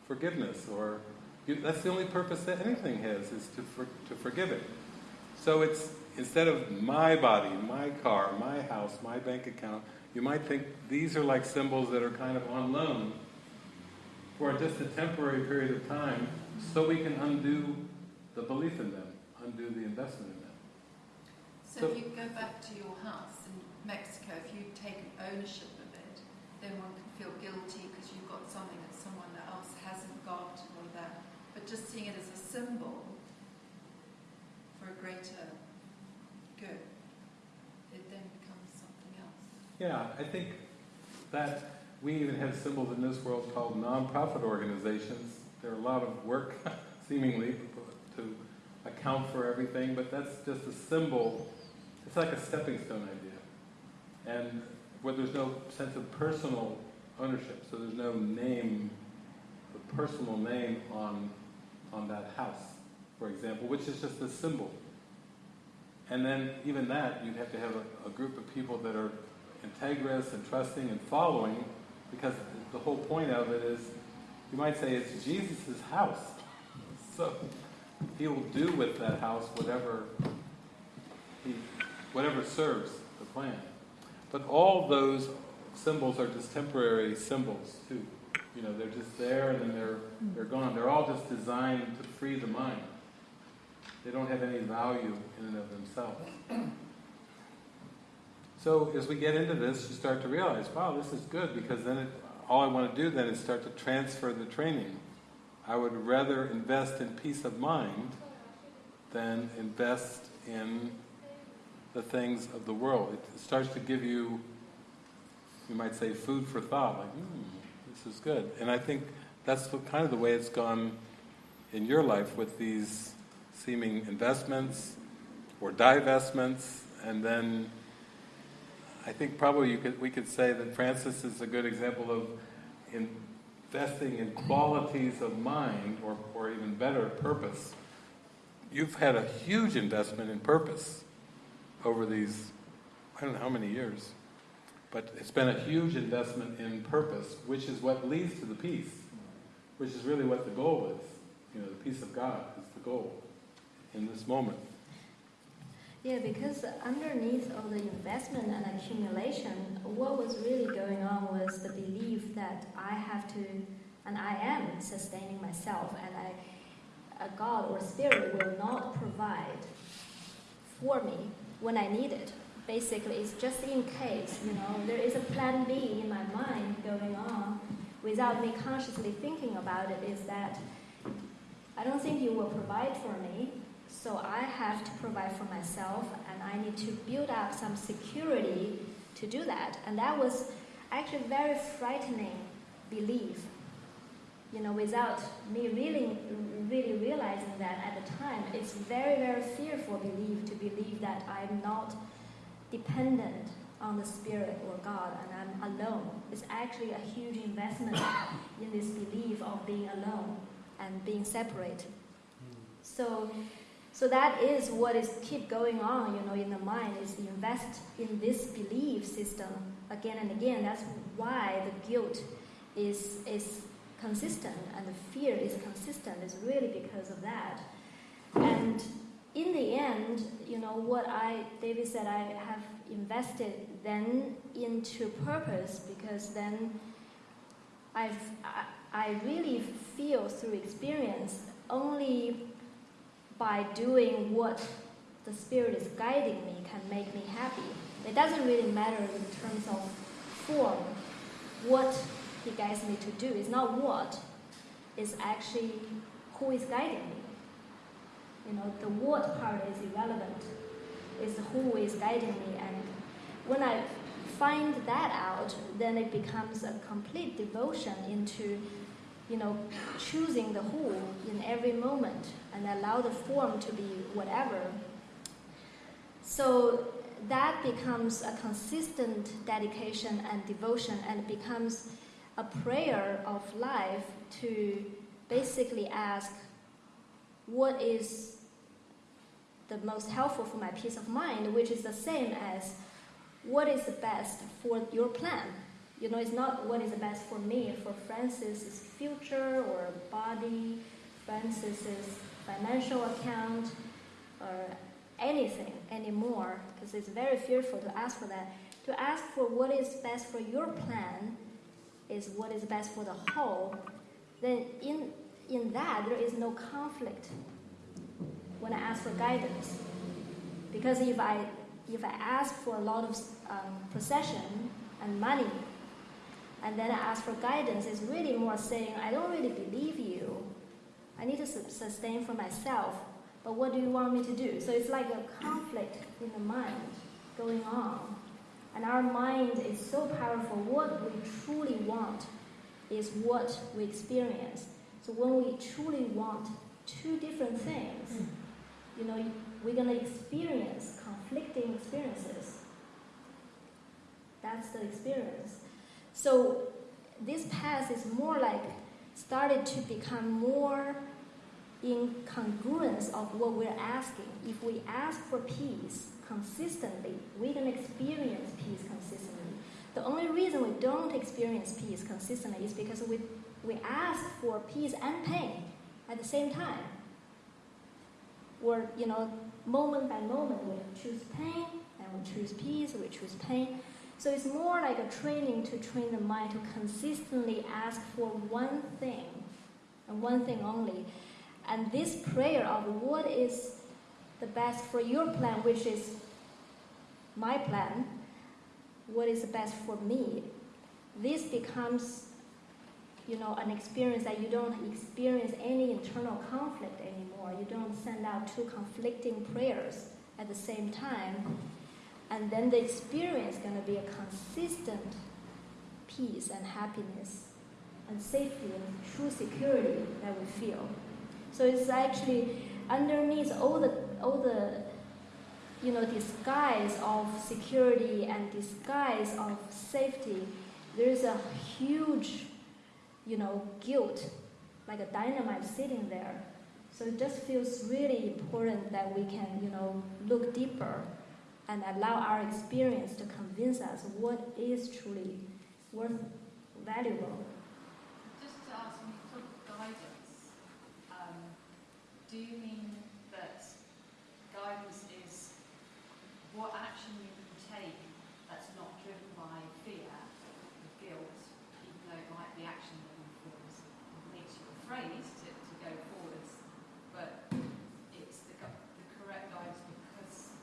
forgiveness or that's the only purpose that anything has is to, for, to forgive it. So it's instead of my body, my car, my house, my bank account, you might think these are like symbols that are kind of on loan for just a temporary period of time so we can undo the belief in them, undo the investment in them. So, So- if you go back to your house in Mexico, if you take ownership of it, then one can feel guilty because you've got something that someone else hasn't got or that. But just seeing it as a symbol for a greater good, it then becomes something else. Yeah, I think that we even have symbols in this world called non-profit organizations. There are a lot of work, seemingly, to account for everything, but that's just a symbol. It's like a stepping stone idea. And where there's no sense of personal ownership, so there's no name, a personal name on, on that house, for example, which is just a symbol. And then even that, you'd have to have a, a group of people that are integrous and trusting and following, because the whole point of it is, you might say it's Jesus' house. So he will do with that house whatever he, whatever serves the plan. But all those symbols are just temporary symbols too. You know, they're just there and then they're they're gone. They're all just designed to free the mind. They don't have any value in and of themselves. So as we get into this, you start to realize, wow, this is good because then it, all I want to do then is start to transfer the training. I would rather invest in peace of mind than invest in the things of the world. It starts to give you, you might say, food for thought. Like, hmm, this is good. And I think that's kind of the way it's gone in your life with these seeming investments or divestments, and then I think probably you could, we could say that Frances is a good example of investing in qualities of mind, or, or even better, purpose. You've had a huge investment in purpose over these, I don't know how many years, but it's been a huge investment in purpose, which is what leads to the peace, which is really what the goal is. You know, the peace of God is the goal in this moment. Yeah, because underneath all the investment and accumulation, what was really going on was the belief that I have to, and I am sustaining myself, and I, a God or spirit will not provide for me when I need it. Basically, it's just in case, you know, there is a plan B in my mind going on without me consciously thinking about it, is that I don't think you will provide for me, so I have to provide for myself, and I need to build up some security to do that. And that was actually very frightening belief. You know, without me really, really realizing that at the time, it's very, very fearful belief to believe that I'm not dependent on the spirit or God and I'm alone. It's actually a huge investment in this belief of being alone and being separate. Hmm. So, so that is what is keep going on, you know, in the mind is invest in this belief system again and again. That's why the guilt is is consistent and the fear is consistent. It's really because of that. And in the end, you know, what I David said, I have invested then into purpose because then I've I, I really feel through experience only by doing what the Spirit is guiding me can make me happy. It doesn't really matter in terms of form, what He guides me to do. It's not what, it's actually who is guiding me. You know, the what part is irrelevant. It's who is guiding me. And when I find that out, then it becomes a complete devotion into, you know, choosing the who in every moment and allow the form to be whatever. So that becomes a consistent dedication and devotion and becomes a prayer of life to basically ask what is the most helpful for my peace of mind, which is the same as what is the best for your plan. You know, it's not what is best for me, for Frances's future or body, Frances's financial account, or anything anymore, because it's very fearful to ask for that. To ask for what is best for your plan is what is best for the whole, then in, in that there is no conflict when I ask for guidance. Because if I, if I ask for a lot of um, possession and money, and then I ask for guidance, it's really more saying, I don't really believe you. I need to sustain for myself, but what do you want me to do? So it's like a conflict in the mind going on. And our mind is so powerful. What we truly want is what we experience. So when we truly want two different things, you know, we're going to experience conflicting experiences. That's the experience. So this path is more like started to become more in congruence of what we're asking. If we ask for peace consistently, we can experience peace consistently. The only reason we don't experience peace consistently is because we, we ask for peace and pain at the same time. Or, you know, moment by moment, we choose pain and we choose peace, we choose pain. So it's more like a training to train the mind to consistently ask for one thing and one thing only. And this prayer of what is the best for your plan, which is my plan, what is the best for me, this becomes, you know, an experience that you don't experience any internal conflict anymore. You don't send out two conflicting prayers at the same time. And then the experience is going to be a consistent peace and happiness and safety and true security that we feel. So it's actually underneath all the all the you know disguise of security and disguise of safety, there is a huge you know guilt, like a dynamite sitting there. So it just feels really important that we can you know look deeper and allow our experience to convince us what is truly worth valuable. Just to ask me for guidance, um, do you mean that guidance is what action you can take that's not driven by fear or guilt, even though it might be action that informs, makes you afraid to, to go forwards, but it's the, gu- the correct guidance because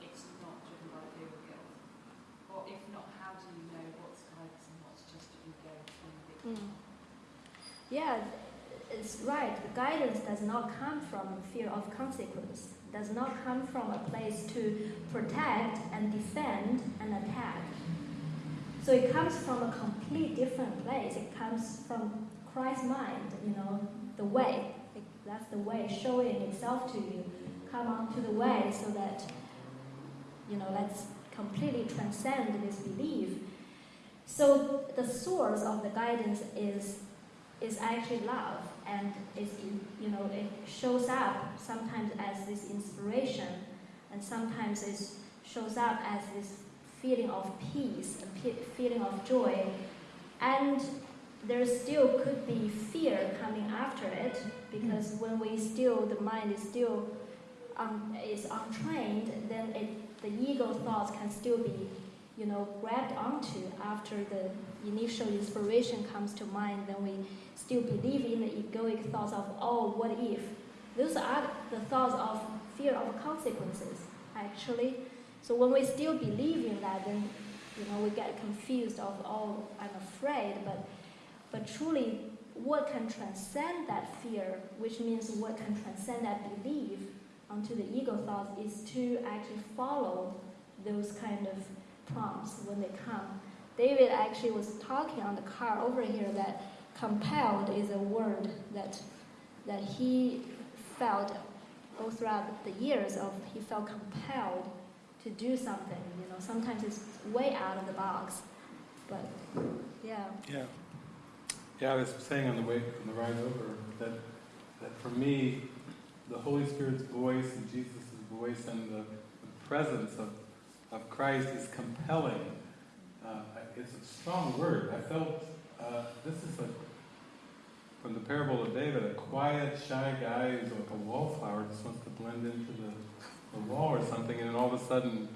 it's not driven by fear or guilt? Or if not, how do you know what's guidance and what's just you go through the Mm. Yeah, it's right. Guidance does not come from fear of consequence. Does not come from a place to protect and defend and attack. So it comes from a complete different place. It comes from Christ's mind. You know, the way. That's the way showing itself to you. Come on to the way so that you know let's completely transcend this belief. So the source of the guidance is is actually love, and in, you know it shows up sometimes as this inspiration, and sometimes it shows up as this feeling of peace, a feeling of joy, and there still could be fear coming after it because when we still the mind is still um, is untrained, then it, the ego thoughts can still be you know, grabbed onto after the initial inspiration comes to mind, then we still believe in the egoic thoughts of, oh, what if? Those are the thoughts of fear of consequences, actually. So when we still believe in that, then, you know, we get confused of, oh, I'm afraid, but, but truly, what can transcend that fear, which means what can transcend that belief onto the ego thoughts, is to actually follow those kind of prompts when they come. David actually was talking on the car over here that compelled is a word that that he felt all throughout the years of he felt compelled to do something. You know, sometimes it's way out of the box, but yeah. Yeah. Yeah, I was saying on the way, on the ride over, that, that for me, the Holy Spirit's voice and Jesus' voice and the, the presence of, of Christ is compelling. Uh, it's a strong word. I felt, uh, this is a, from the parable of David, a quiet, shy guy who's like a wallflower, just wants to blend into the, the wall or something, and then all of a sudden,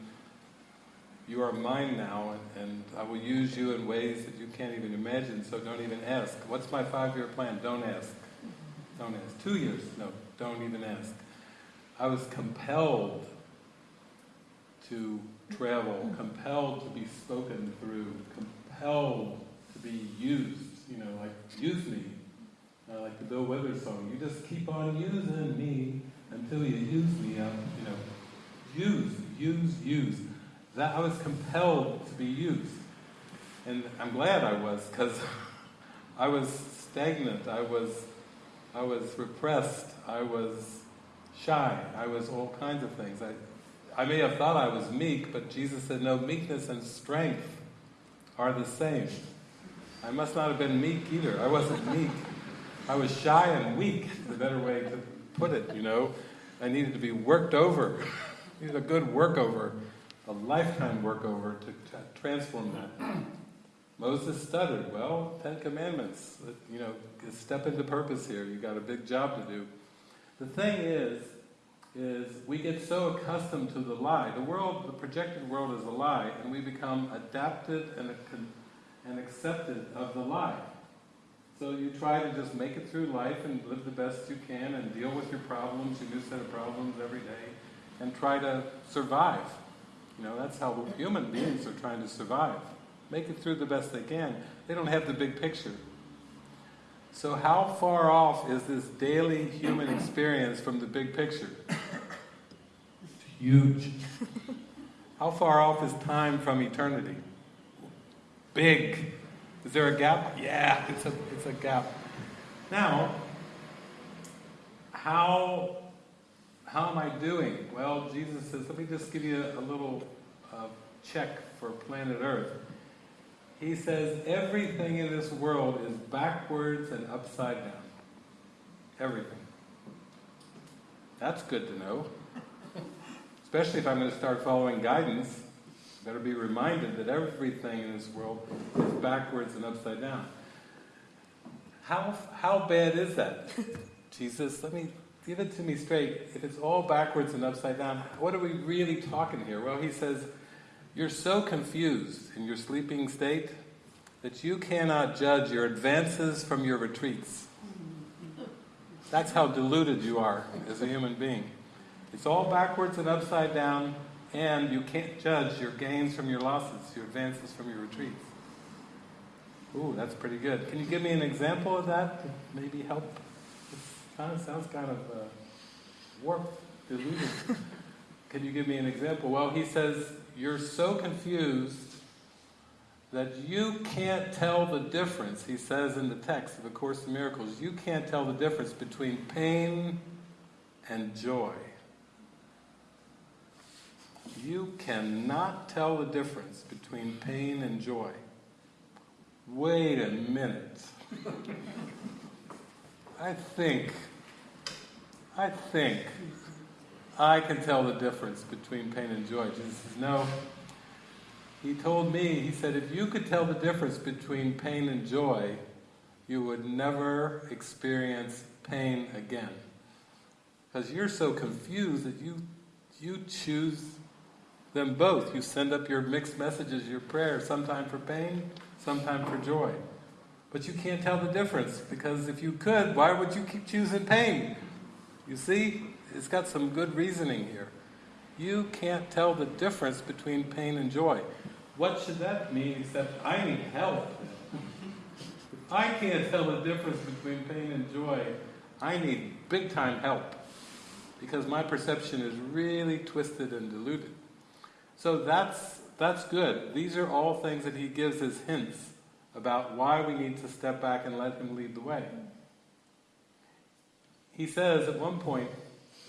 you are mine now, and, and I will use you in ways that you can't even imagine, so don't even ask. What's my five-year plan? Don't ask. Don't ask. Two years? No, don't even ask. I was compelled to travel, compelled to be spoken through, compelled to be used, you know, like, use me. Uh, like the Bill Withers song, you just keep on using me until you use me up, you know. Use, use, use. That I was compelled to be used. And I'm glad I was, because I was stagnant, I was I was repressed, I was shy, I was all kinds of things. I I may have thought I was meek, but Jesus said, no, meekness and strength are the same. I must not have been meek either. I wasn't meek. I was shy and weak, the better way to put it, you know. I needed to be worked over. I needed a good workover, a lifetime workover to transform that. Moses stuttered. Well, Ten Commandments, you know, step into purpose here. You've got a big job to do. The thing is, is we get so accustomed to the lie. The world, the projected world is a lie, and we become adapted and, and accepted of the lie. So you try to just make it through life and live the best you can and deal with your problems, your new set of problems every day, and try to survive. You know, that's how human beings are trying to survive. Make it through the best they can. They don't have the big picture. So how far off is this daily human experience from the big picture? Huge. How far off is time from eternity? Big. Is there a gap? Yeah, it's a, it's a gap. Now, how, how am I doing? Well, Jesus says, let me just give you a little uh, check for planet Earth. He says, everything in this world is backwards and upside down. Everything. That's good to know. Especially if I'm going to start following guidance. Better be reminded that everything in this world is backwards and upside down. How, how bad is that? Jesus, let me give it to me straight. If it's all backwards and upside down, what are we really talking here? Well, he says, you're so confused in your sleeping state that you cannot judge your advances from your retreats. That's how deluded you are as a human being. It's all backwards and upside down, and you can't judge your gains from your losses, your advances from your retreats. Ooh, that's pretty good. Can you give me an example of that to maybe help? It kind of sounds kind of uh, warped, deluded. Can you give me an example? Well, he says, You're so confused that you can't tell the difference, he says in the text of A Course in Miracles, you can't tell the difference between pain and joy. You cannot tell the difference between pain and joy. Wait a minute. I think, I think I can tell the difference between pain and joy. Jesus says, no. He told me, he said, if you could tell the difference between pain and joy, you would never experience pain again. Because you're so confused that you, you choose them both. You send up your mixed messages, your prayers, sometime for pain, sometime for joy. But you can't tell the difference because if you could, why would you keep choosing pain? You see, it's got some good reasoning here. You can't tell the difference between pain and joy. What should that mean except I need help? I can't tell the difference between pain and joy. I need big time help because my perception is really twisted and diluted. So that's that's good. These are all things that he gives as hints about why we need to step back and let him lead the way. He says at one point,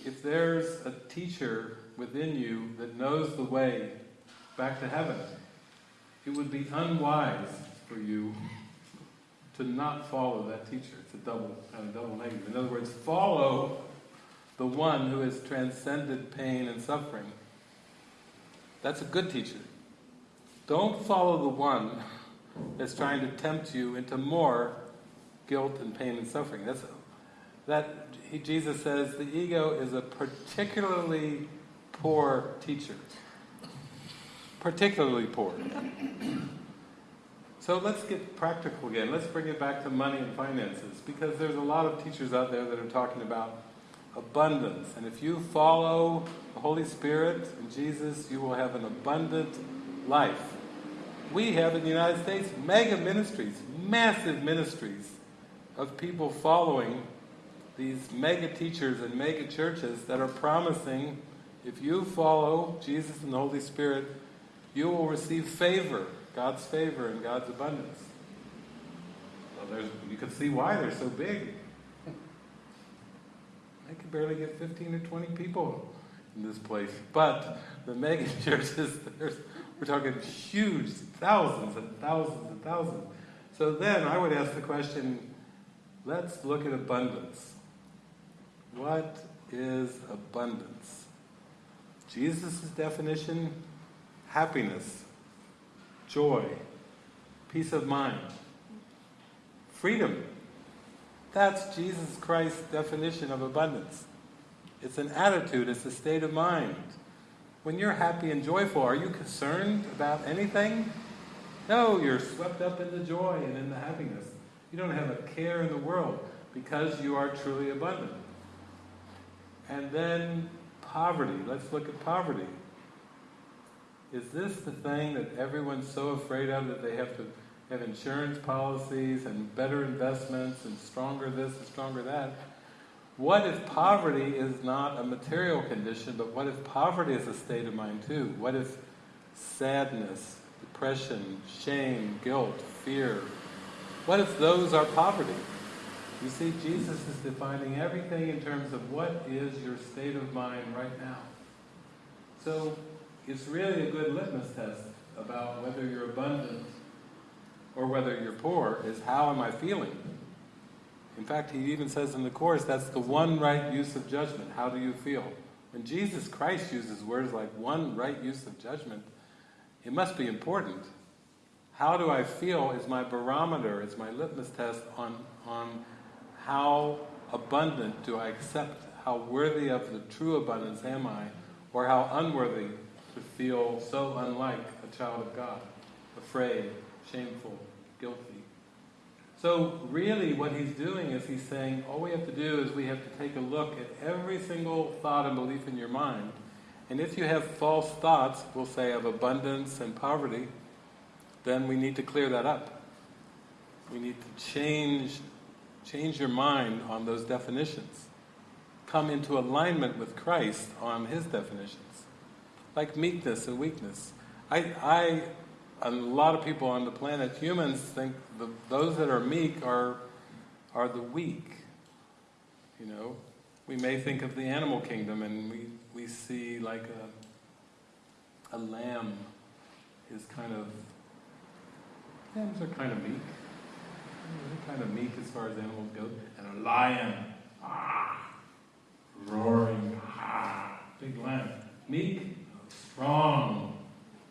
if there's a teacher within you that knows the way back to heaven, it would be unwise for you to not follow that teacher. It's a double kind of double negative. In other words, follow the one who has transcended pain and suffering. That's a good teacher. Don't follow the one that's trying to tempt you into more guilt and pain and suffering. That's that he, Jesus says the ego is a particularly poor teacher. Particularly poor. So let's get practical again. Let's bring it back to money and finances because there's a lot of teachers out there that are talking about abundance. And if you follow the Holy Spirit and Jesus, you will have an abundant life. We have in the United States mega ministries, massive ministries of people following these mega teachers and mega churches that are promising if you follow Jesus and the Holy Spirit, you will receive favor, God's favor and God's abundance. Well, you can see why they're so big. I can barely get 15 or 20 people in this place. But the mega churches, we're talking huge, thousands and thousands and thousands. So then I would ask the question, let's look at abundance. What is abundance? Jesus' definition happiness, joy, peace of mind, freedom. That's Jesus Christ's definition of abundance. It's an attitude, it's a state of mind. When you're happy and joyful, are you concerned about anything? No, you're swept up in the joy and in the happiness. You don't have a care in the world because you are truly abundant. And then poverty. Let's look at poverty. Is this the thing that everyone's so afraid of that they have to have insurance policies and better investments and stronger this and stronger that? What if poverty is not a material condition, but what if poverty is a state of mind too? What if sadness, depression, shame, guilt, fear, what if those are poverty? You see, Jesus is defining everything in terms of what is your state of mind right now. So it's really a good litmus test about whether you're abundant or whether you're poor is how am I feeling? In fact, he even says in the Course that's the one right use of judgment. How do you feel? When Jesus Christ uses words like one right use of judgment, it must be important. How do I feel is my barometer, is my litmus test on, on how abundant do I accept, how worthy of the true abundance am I, or how unworthy to feel so unlike a child of God, afraid, shameful, guilty. So really what he's doing is he's saying all we have to do is we have to take a look at every single thought and belief in your mind. And if you have false thoughts, we'll say of abundance and poverty, then we need to clear that up. We need to change Change your mind on those definitions. Come into alignment with Christ on his definitions. Like meekness and weakness. I, I a lot of people on the planet, humans, think the, those that are meek are, are the weak. You know, we may think of the animal kingdom and we, we see like a, a lamb is kind of, lambs are kind of meek kind of meek as far as animals go. And a lion, ah, roaring, ah, big lion. Meek, strong,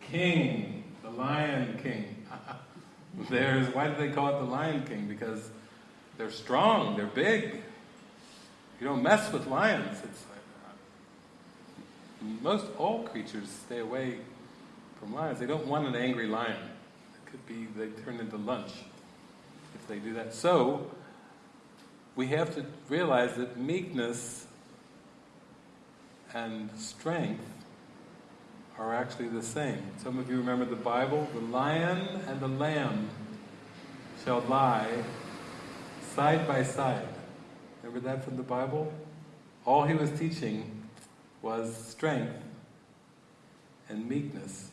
king, the lion king. There's, why do they call it the lion king? Because they're strong, they're big. You don't mess with lions. It's like, uh, most all creatures stay away from lions. They don't want an angry lion. It could be they turn into lunch they do that. So, we have to realize that meekness and strength are actually the same. Some of you remember the Bible, the lion and the lamb shall lie side by side. Remember that from the Bible? All he was teaching was strength and meekness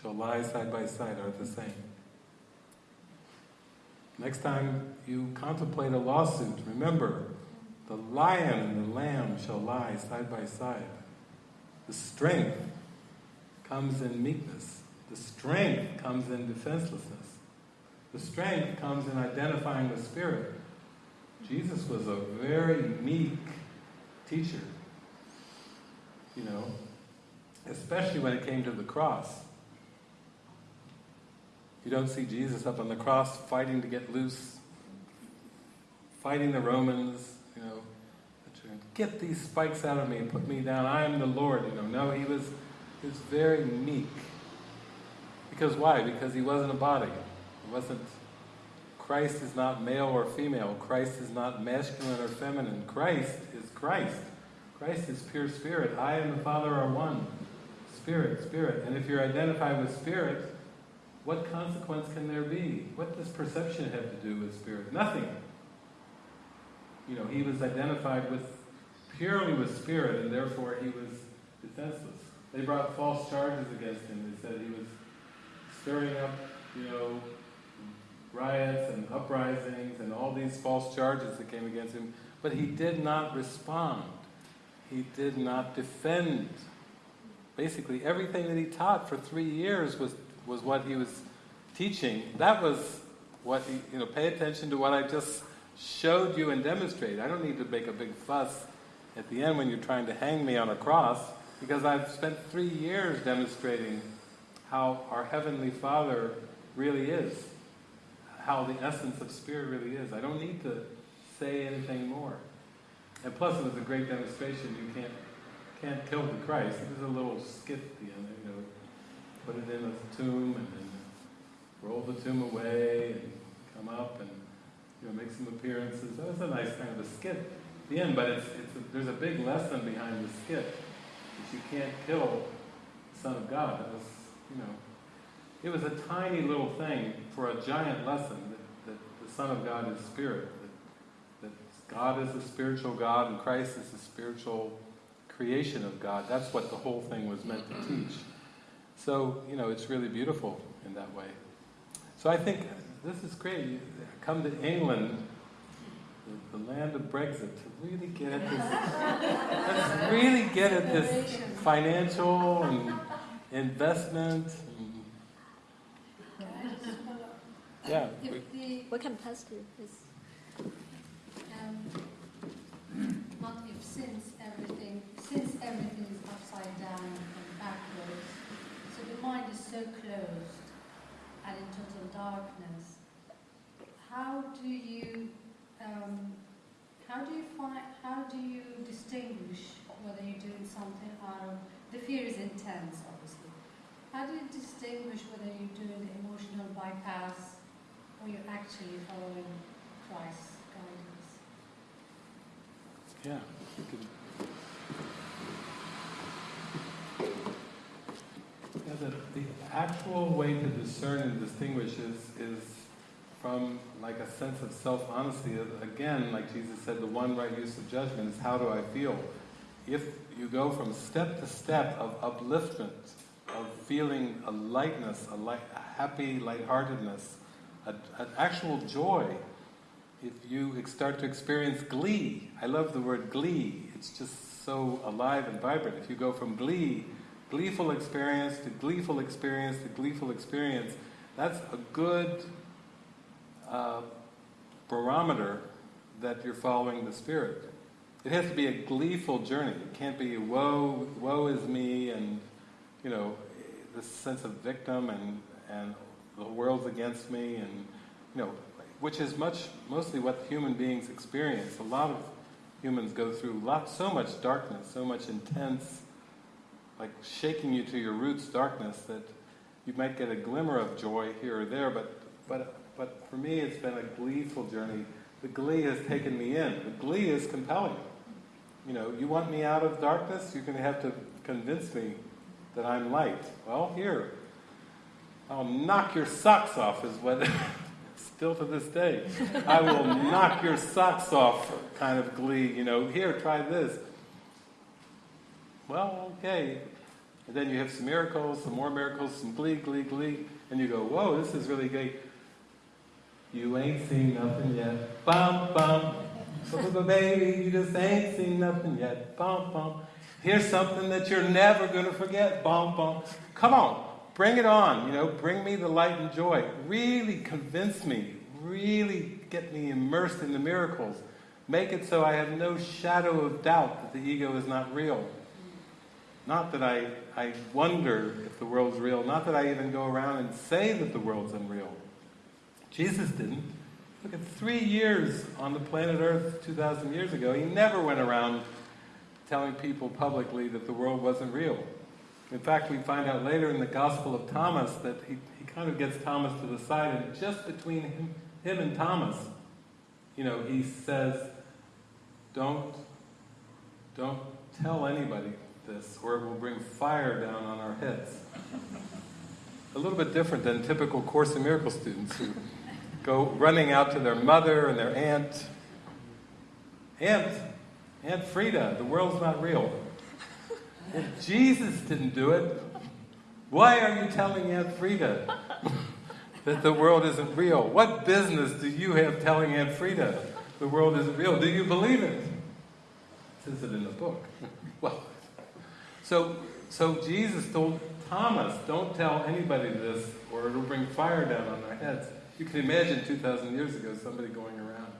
shall lie side by side are the same. Next time you contemplate a lawsuit, remember, the lion and the lamb shall lie side by side. The strength comes in meekness. The strength comes in defenselessness. The strength comes in identifying the Spirit. Jesus was a very meek teacher, you know, especially when it came to the cross. You don't see Jesus up on the cross fighting to get loose, fighting the Romans, you know, get these spikes out of me and put me down. I am the Lord, you know. No, he was, he was very meek. Because why? Because he wasn't a body. He wasn't, Christ is not male or female. Christ is not masculine or feminine. Christ is Christ. Christ is pure spirit. I and the Father are one. Spirit, spirit. And if you're identified with spirit, what consequence can there be? What does perception have to do with spirit? Nothing. You know, he was identified with purely with spirit, and therefore he was defenseless. They brought false charges against him. They said he was stirring up, you know, riots and uprisings and all these false charges that came against him. But he did not respond. He did not defend. Basically, everything that he taught for three years was was what he was teaching. That was what he, you know, pay attention to what I just showed you and demonstrated. I don't need to make a big fuss at the end when you're trying to hang me on a cross, because I've spent three years demonstrating how our Heavenly Father really is, how the essence of Spirit really is. I don't need to say anything more. And plus, it was a great demonstration. You can't can't kill the Christ. Was a little skit at the end, put it in a tomb and then roll the tomb away and come up and you know make some appearances. That was a nice kind of a skit at the end, but it's, it's a, there's a big lesson behind the skit that you can't kill the Son of God. That was, you know, it was a tiny little thing for a giant lesson that, that the Son of God is spirit, that, that God is a spiritual God and Christ is the spiritual creation of God. That's what the whole thing was meant to teach. So, you know, it's really beautiful in that way. So I think this is great. You come to England, the, the land of Brexit, to really get at this, let's really get at this financial and investment. And, yeah. If the, We can pass to you, please. um, not if since everything, since everything is upside down and backwards, so the mind is so closed and in total darkness, how do you, um, how do you find, how do you distinguish whether you're doing something out of, the fear is intense, obviously. How do you distinguish whether you're doing the emotional bypass or you're actually following Christ's guidance? Yeah. you could- Yeah, the, the actual way to discern and distinguish is, is from like a sense of self-honesty. Again, like Jesus said, the one right use of judgment is how do I feel? If you go from step to step of upliftment, of feeling a lightness, a, light, a happy lightheartedness, a, an actual joy, if you start to experience glee, I love the word glee, it's just so alive and vibrant. If you go from glee, gleeful experience to gleeful experience to gleeful experience, that's a good uh, barometer that you're following the Spirit. It has to be a gleeful journey. It can't be woe, woe is me, and you know, this sense of victim and and the world's against me, and you know, which is much mostly what human beings experience. A lot of humans go through lot, so much darkness, so much intense, like shaking you to your roots darkness that you might get a glimmer of joy here or there, but but but for me it's been a gleeful journey. The glee has taken me in. The glee is compelling. You know, you want me out of darkness, you're going to have to convince me that I'm light. Well, here, I'll knock your socks off is what still to this day. I will knock your socks off kind of glee, you know, here, try this. Well, okay. And then you have some miracles, some more miracles, some glee, glee, glee, and you go, whoa, this is really great. You ain't seen nothing yet. Bum, bum. Baby, you just ain't seen nothing yet. Bum, bum. Here's something that you're never going to forget. Bum, bum. Come on, bring it on. You know, bring me the light and joy. Really convince me. Really get me immersed in the miracles. Make it so I have no shadow of doubt that the ego is not real. Not that I, I wonder if the world's real. Not that I even go around and say that the world's unreal. Jesus didn't. Look at three years on the planet Earth 2,000 years ago. He never went around telling people publicly that the world wasn't real. In fact, we find out later in the Gospel of Thomas that he, he kind of gets Thomas to the side, and just between him, him and Thomas, you know, he says, don't, don't tell anybody this, or it will bring fire down on our heads. A little bit different than typical Course in Miracles students who go running out to their mother and their aunt. Aunt, Aunt Frida, the world's not real. If Jesus didn't do it, why are you telling Aunt Frida that the world isn't real? What business do you have telling Aunt Frida the world isn't real? Do you believe it? Says it in the book. So so Jesus told Thomas, don't tell anybody this, or it'll bring fire down on their heads. You can imagine 2,000 years ago somebody going around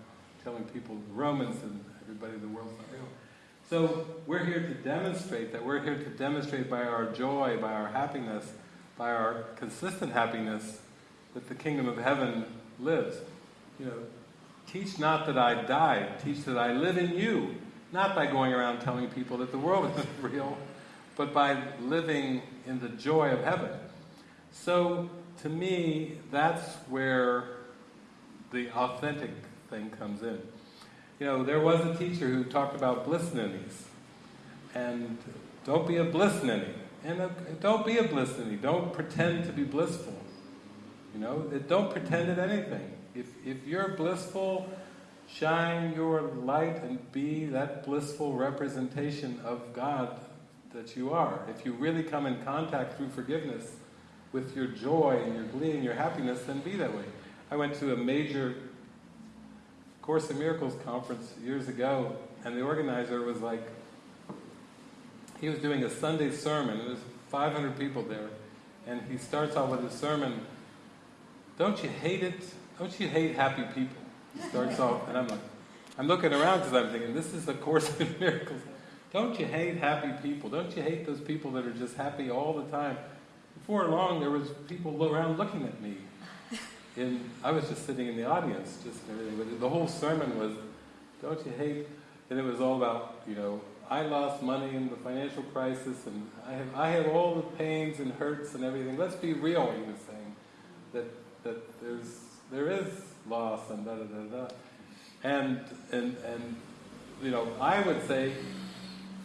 telling people, Romans and everybody, the world's not real. So we're here to demonstrate that. We're here to demonstrate by our joy, by our happiness, by our consistent happiness, that the kingdom of heaven lives. You know, teach not that I died, teach that I live in you. Not by going around telling people that the world isn't real, but by living in the joy of heaven. So, to me, that's where the authentic thing comes in. You know, there was a teacher who talked about bliss ninnies. And don't be a bliss ninny. And uh, don't be a bliss ninny. Don't pretend to be blissful. You know, don't pretend at anything. If, if you're blissful, shine your light and be that blissful representation of God that you are. If you really come in contact through forgiveness with your joy and your glee and your happiness, then be that way. I went to a major Course in Miracles conference years ago, and the organizer was like, he was doing a Sunday sermon, and there's 500 people there, and he starts off with his sermon, don't you hate it? Don't you hate happy people? He starts off, and I'm like, I'm looking around because I'm thinking, this is a Course in Miracles. Don't you hate happy people? Don't you hate those people that are just happy all the time? Before long, there was people around looking at me. And I was just sitting in the audience, just everything. The whole sermon was, don't you hate? And it was all about, you know, I lost money in the financial crisis, and I have, I have all the pains and hurts and everything. Let's be real, he was saying. That, that there's, there is loss and da da da da. And, and, and, you know, I would say,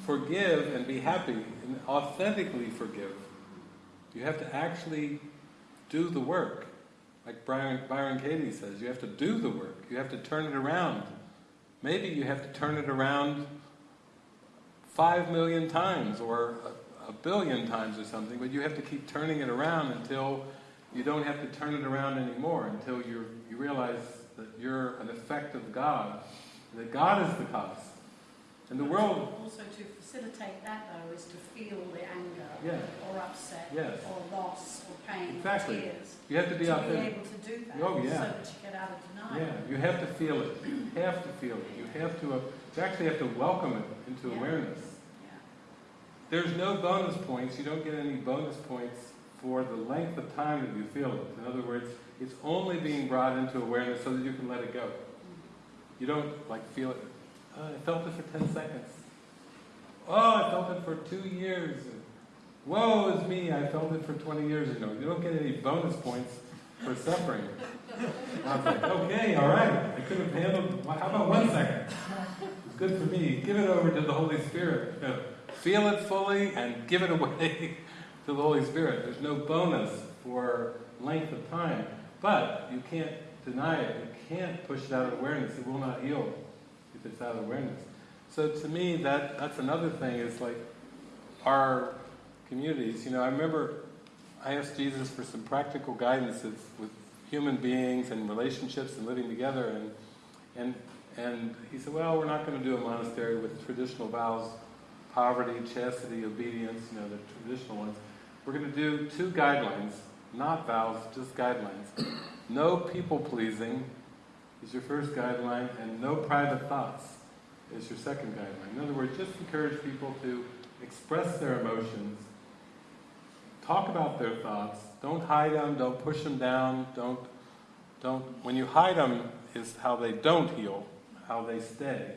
forgive and be happy and authentically forgive. You have to actually do the work. Like Byron, Byron Katie says, you have to do the work. You have to turn it around. Maybe you have to turn it around five million times or a, a billion times or something, but you have to keep turning it around until you don't have to turn it around anymore, until you you realize that you're an effect of God, that God is the cause. And the world... Also to facilitate that though is to feel the anger Yeah. or upset Yes. or loss or pain Exactly. or tears. You have to be to be able to do that Oh, yeah. so that you get out of denial. Yeah, you have to feel it. You have to feel it. You have to, uh, you actually have to welcome it into Yeah. awareness. Yeah. There's no bonus points. You don't get any bonus points for the length of time that you feel it. In other words, it's only being brought into awareness so that you can let it go. You don't like feel it. Oh, I felt it for 10 seconds. Oh, I felt it for two years. Woe is me, I felt it for 20 years. Know, you don't get any bonus points for suffering. I was like, okay, all right. I could have handled, how about one second? It's good for me. Give it over to the Holy Spirit. You know, feel it fully and give it away to the Holy Spirit. There's no bonus for length of time. But you can't deny it. You can't push it out of awareness. It will not heal out of awareness. So to me, that that's another thing. Is like our communities. You know, I remember I asked Jesus for some practical guidance with human beings and relationships and living together, and and and he said, well, we're not going to do a monastery with traditional vows, poverty, chastity, obedience. You know, the traditional ones. We're going to do two guidelines, not vows, just guidelines. No people pleasing is your first guideline, and no private thoughts is your second guideline. In other words, just encourage people to express their emotions, talk about their thoughts, don't hide them, don't push them down, don't, don't, when you hide them is how they don't heal, how they stay.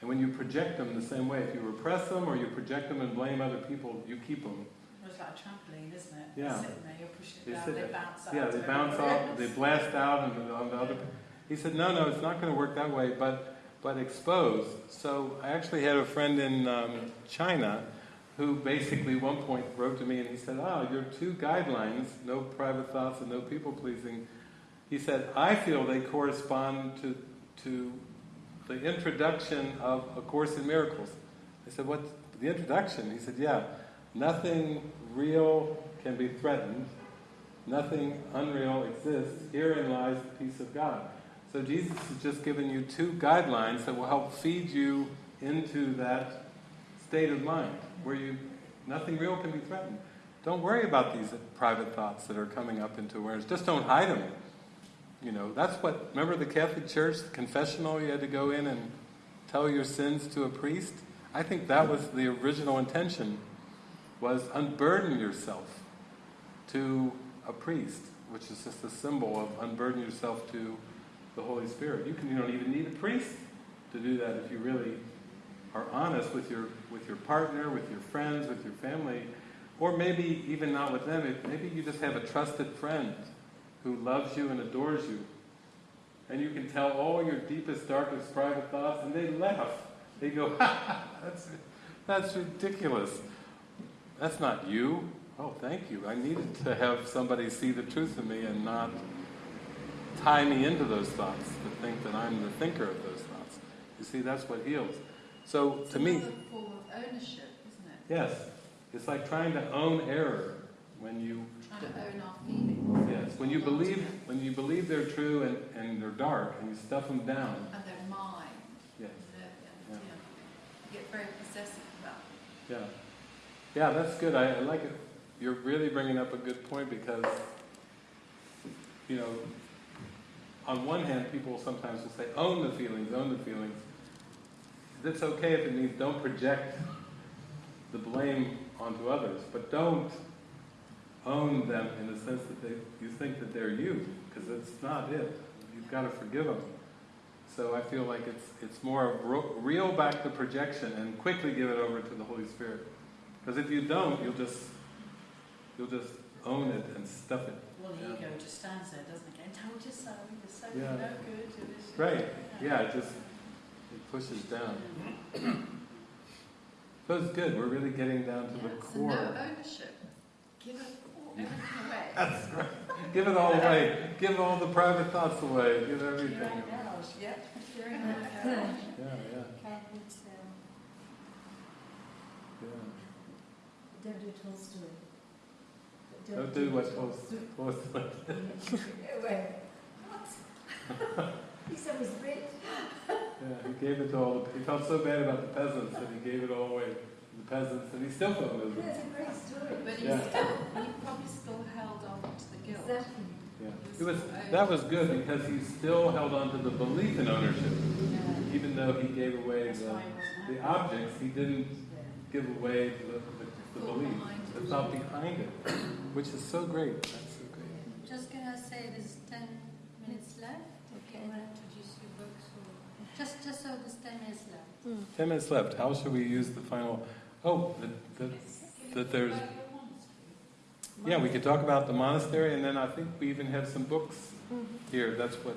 And when you project them the same way, if you repress them or you project them and blame other people, you keep them. It's like a trampoline, isn't it? Yeah. You're sitting there, you're pushing They down, they bounce out. Yeah, they bounce off, they blast out and on the other. He said, no, no, it's not going to work that way, but but expose. So I actually had a friend in um, China who basically one point wrote to me and he said, oh, your two guidelines, no private thoughts and no people pleasing, he said, I feel they correspond to to the introduction of A Course in Miracles. I said, what, the introduction? He said, yeah, nothing real can be threatened, nothing unreal exists, herein lies the peace of God. So Jesus has just given you two guidelines that will help feed you into that state of mind, where you, nothing real can be threatened. Don't worry about these private thoughts that are coming up into awareness. Just don't hide them. You know, that's what, remember the Catholic Church, the confessional, you had to go in and tell your sins to a priest? I think that was the original intention, was unburden yourself to a priest, which is just a symbol of unburden yourself to the Holy Spirit. You can you don't even need a priest to do that if you really are honest with your with your partner, with your friends, with your family, or maybe even not with them. Maybe you just have a trusted friend who loves you and adores you. And you can tell all your deepest, darkest private thoughts, and they laugh. They go, ha, ha, that's, that's ridiculous. That's not you. Oh, thank you. I needed to have somebody see the truth in me and not tie me into those thoughts, to think that I'm the thinker of those thoughts. You see, that's what heals. So, It's to me, form of ownership, isn't it? yes, it's like trying to own error when you Trying to own our feelings. Yes, when you Hold on to believe when you believe they're true and, and they're dark and you stuff them down. And they're mine. Yes, yeah. You get very possessive about them. yeah, yeah. That's good. I, I like it. You're really bringing up a good point because you know, on one hand, people sometimes will say, "Own the feelings, own the feelings." That's okay if it means don't project the blame onto others, but don't own them in the sense that they, you think that they're you, because that's not it. You've got to forgive them. So I feel like it's it's more of ro- reel back the projection and quickly give it over to the Holy Spirit. Because if you don't, you'll just you'll just own it and stuff it. Well, the Yeah. ego just stands there, doesn't it? And told you so, so Yeah. no good. you're this- Right. Yeah, it just it pushes down. So it's good. We're really getting down to the Yeah, so core. no ownership. Give it all, everything away. That's right. Give it all away. Give all the private thoughts away. Give everything. in yep. You're in That's garage. good. Yeah, yeah, uh, yeah. don't do Tolstoy. Don't do what Tolstoy. Wait, what? He said it was rich. Yeah, he gave it to all. The, he felt so bad about the peasants that he gave it all away to the peasants, and he still felt miserable. That's a great story. But he Yeah. still, he probably still held on to the guilt. Exactly. Yeah, it was that was good because he still held on to the belief in ownership, Yeah. even though he gave away the, why he wasn't the objects. He didn't give away the, the, the Thought belief, behind the thought behind it, which is so great. That's so great. Just gonna say there's 10 minutes left. Okay. Want to introduce your books? Or just, just so there's 10 minutes left. Ten minutes left. How should we use the final? Oh, that, that, that there's. Yeah, we could talk about the monastery, and then I think we even have some books here. That's what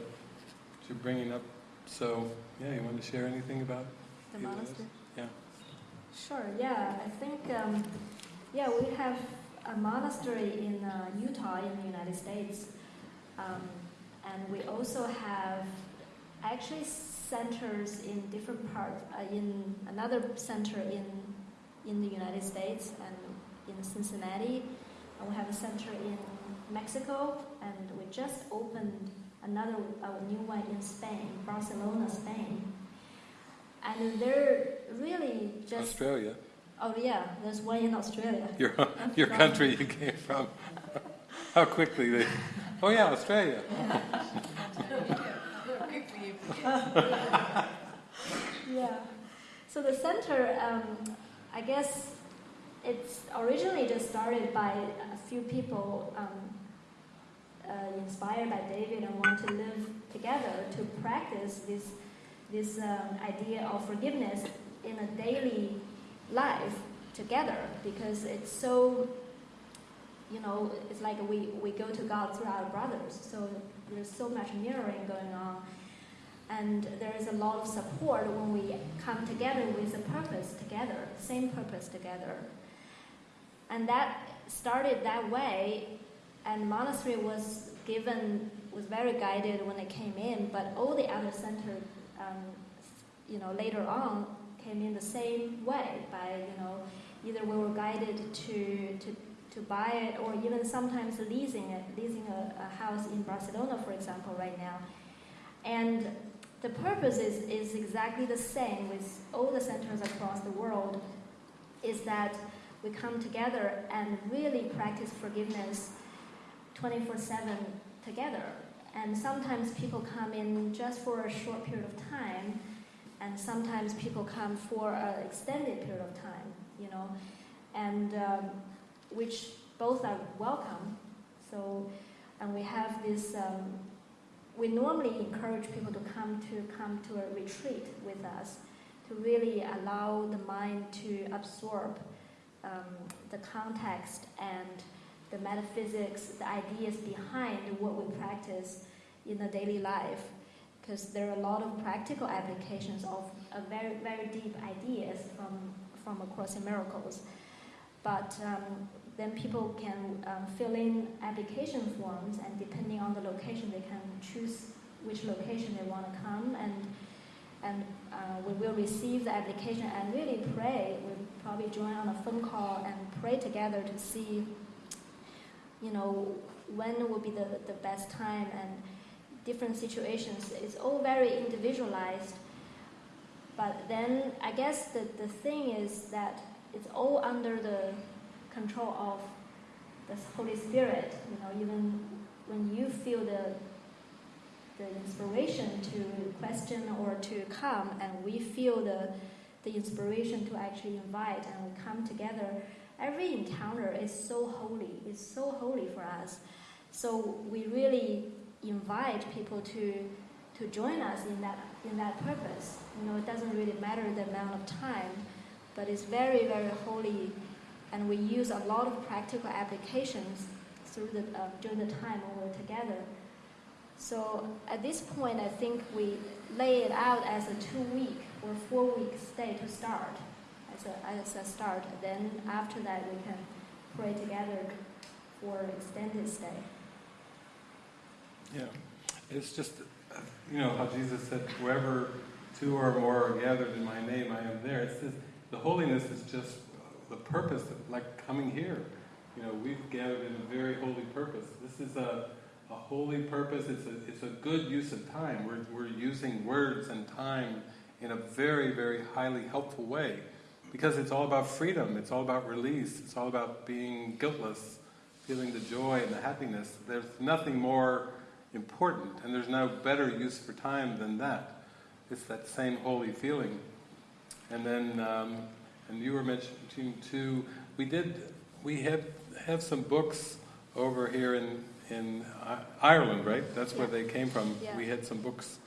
you're bringing up. So, yeah, you want to share anything about The either of those? monastery? Yeah. Sure, yeah. I think, um, yeah, we have a monastery in uh, Utah in the United States. Um, And we also have actually centers in different parts, uh, in another center in, in the United States and in Cincinnati. And we have a center in Mexico, and we just opened another new one in Spain, Barcelona, Spain. And they're really just. Australia, Oh, yeah, there's one in Australia. your, your country you came from. How quickly they, oh yeah, Australia. Yeah. So the center, um, I guess it's originally just started by a few people um, uh, inspired by David and want to live together to practice this this um, idea of forgiveness in a daily life together because it's so you know it's like we, we go to God through our brothers so there's so much mirroring going on and there is a lot of support when we come together with a purpose together, same purpose together. And that started that way, and monastery was given was very guided when it came in, but all the other centers, um, you know, later on came in the same way by you know either we were guided to to to buy it or even sometimes leasing it, leasing a, a house in Barcelona, for example, right now, and the purpose is, is exactly the same with all the centers across the world is that we come together and really practice forgiveness 24-7 together. And sometimes people come in just for a short period of time and sometimes people come for an extended period of time you know and um, which both are welcome so and we have this um, we normally encourage people to come to come to a retreat with us to really allow the mind to absorb um, the context and the metaphysics, the ideas behind what we practice in the daily life. Because there are a lot of practical applications of, very, very deep ideas from, from A Course in Miracles. But um, then people can um, fill in application forms, and depending on the location, they can choose which location they want to come, and and uh, we will receive the application and really pray. We'll probably join on a phone call and pray together to see, you know, when will be the, the best time and different situations. It's all very individualized. But then I guess the, the thing is that it's all under the control of the Holy Spirit. You know, even when you feel the the inspiration to question or to come, and we feel the the inspiration to actually invite, and we come together. Every encounter is so holy. It's so holy for us. So we really invite people to to join us in that in that purpose. You know, it doesn't really matter the amount of time, but it's very very holy and we use a lot of practical applications through the, uh, during the time when we're together. So at this point, I think we lay it out as a two-week or four-week stay to start, as a, as a start. Then after that, we can pray together for extended stay. Yeah, it's just, you know, how Jesus said, wherever two or more are gathered in my name, I am there. It's just, the holiness is just the purpose, of, like coming here. You know, we've gathered in a very holy purpose. This is a, a holy purpose. It's a, it's a good use of time. We're, we're using words and time in a very, very highly helpful way because it's all about freedom. It's all about release. It's all about being guiltless, feeling the joy and the happiness. There's nothing more important, and there's no better use for time than that. It's that same holy feeling. And then um, and you were mentioning too, we did, we had have some books over here in, in Ireland, right? That's where they came from. Yeah. We had some books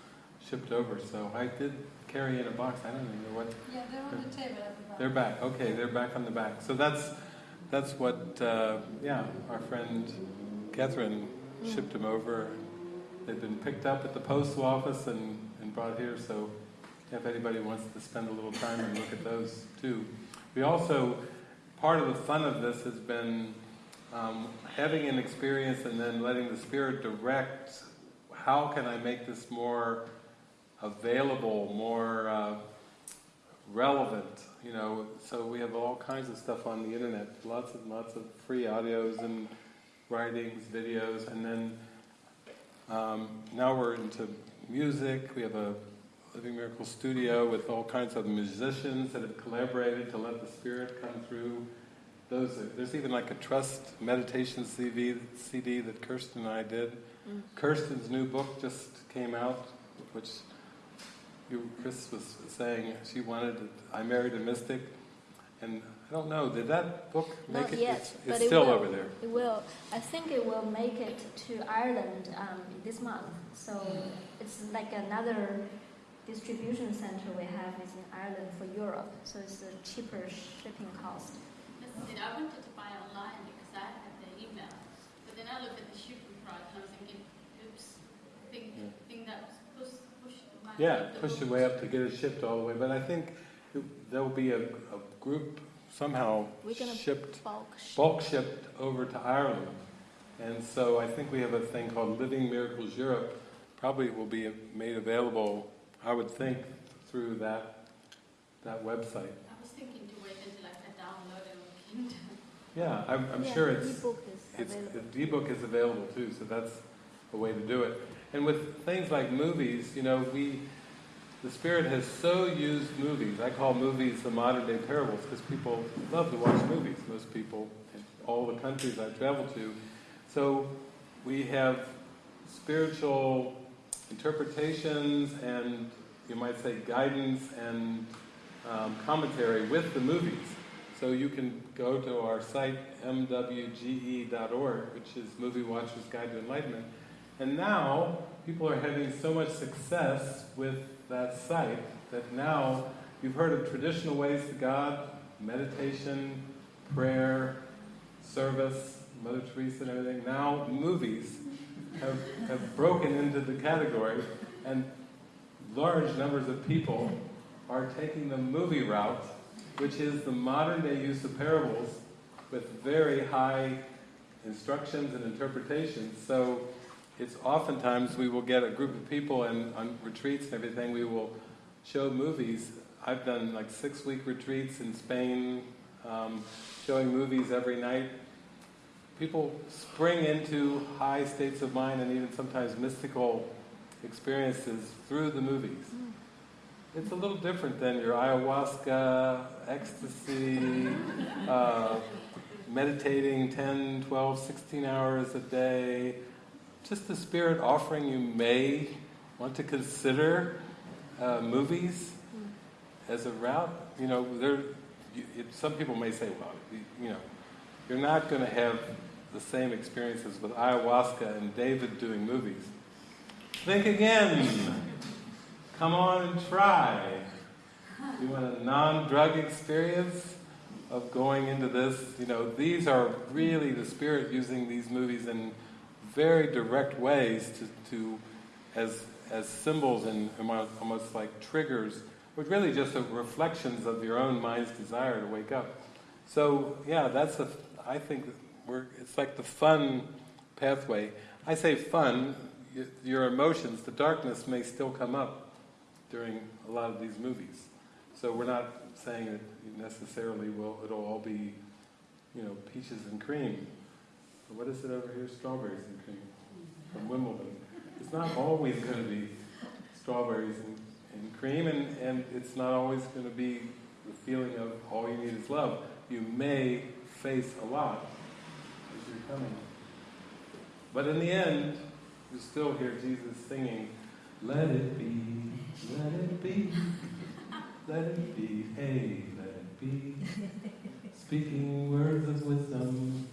shipped over, so I did carry in a box. I don't even know what. Yeah, they're on the table at the back. They're back. Okay, they're back on the back. So that's that's what, uh, yeah, our friend Catherine shipped them over. They've been picked up at the postal office and, and brought here. So if anybody wants to spend a little time and look at those too. We also, part of the fun of this has been um, having an experience and then letting the Spirit direct how can I make this more available, more uh, relevant? You know, so we have all kinds of stuff on the internet, lots and lots of free audios and writings, videos, and then um, now we're into music. We have a Living Miracle studio with all kinds of musicians that have collaborated to let the Spirit come through. Those are, there's even like a trust meditation CD, CD that Kirsten and I did. Mm. Kirsten's new book just came out, which you, Chris was saying she wanted. It. I married a mystic, and I don't know. Did that book make Not it? yet, it's but it's it still will. over there. It will. I think it will make it to Ireland um, this month. So it's like another distribution center we have is in Ireland for Europe. So it's a cheaper shipping cost. Listen, I wanted to buy online because I had the email, but then I looked at the shipping price and I was thinking, oops, think, Yeah. think that was pushed. push my Yeah, the push book. your way up to get it shipped all the way. But I think there'll be a, a group somehow We're gonna shipped, Bulk ship. bulk shipped over to Ireland. And so I think we have a thing called Living Miracles Europe. Probably it will be made available, I would think, through that that website. I was thinking to wait until I could download it on Kindle. Yeah, I'm, I'm Yeah, sure the it's ebook is It's, available. the ebook is available too, so that's a way to do it. And with things like movies, you know, we, the Spirit has so used movies. I call movies the modern day parables because people love to watch movies, most people in all the countries I travel to. So we have spiritual interpretations and you might say guidance and um, commentary with the movies. So you can go to our site, mwge.org, which is Movie Watcher's Guide to Enlightenment. And now, people are having so much success with that site that now you've heard of traditional ways to God, meditation, prayer, service, Mother Teresa and everything. Now, movies have, have broken into the category, and large numbers of people are taking the movie route which is the modern day use of parables with very high instructions and interpretations. So it's oftentimes we will get a group of people and on retreats and everything, we will show movies. I've done like six week retreats in Spain, um, showing movies every night. People spring into high states of mind and even sometimes mystical experiences through the movies. It's a little different than your ayahuasca, ecstasy, uh, meditating 10, 12, 16 hours a day. Just the Spirit offering you may want to consider uh, movies as a route. You know, there. You, it, some people may say, well, you, you know, you're not going to have the same experiences with ayahuasca and David doing movies. Think again. Come on and try. You want a non-drug experience of going into this? You know, these are really the Spirit using these movies in very direct ways to, to as as symbols and almost, like triggers, but really just reflections of your own mind's desire to wake up. So yeah, that's a. I think we're. It's like the fun pathway. I say fun. Your emotions, the darkness may still come up during a lot of these movies. So we're not saying that necessarily will. It'll all be, you know, peaches and cream. What is it over here? Strawberries and cream from Wimbledon. It's not always going to be strawberries and, and cream, and, and it's not always going to be the feeling of all you need is love. You may face a lot as you're coming. But in the end, you still hear Jesus singing, Let it be, let it be, let it be, hey, let it be. Speaking words of wisdom.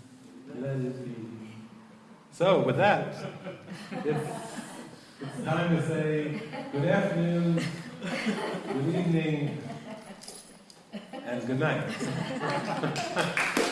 So, with that, it's, it's time to say good afternoon, good evening, and good night.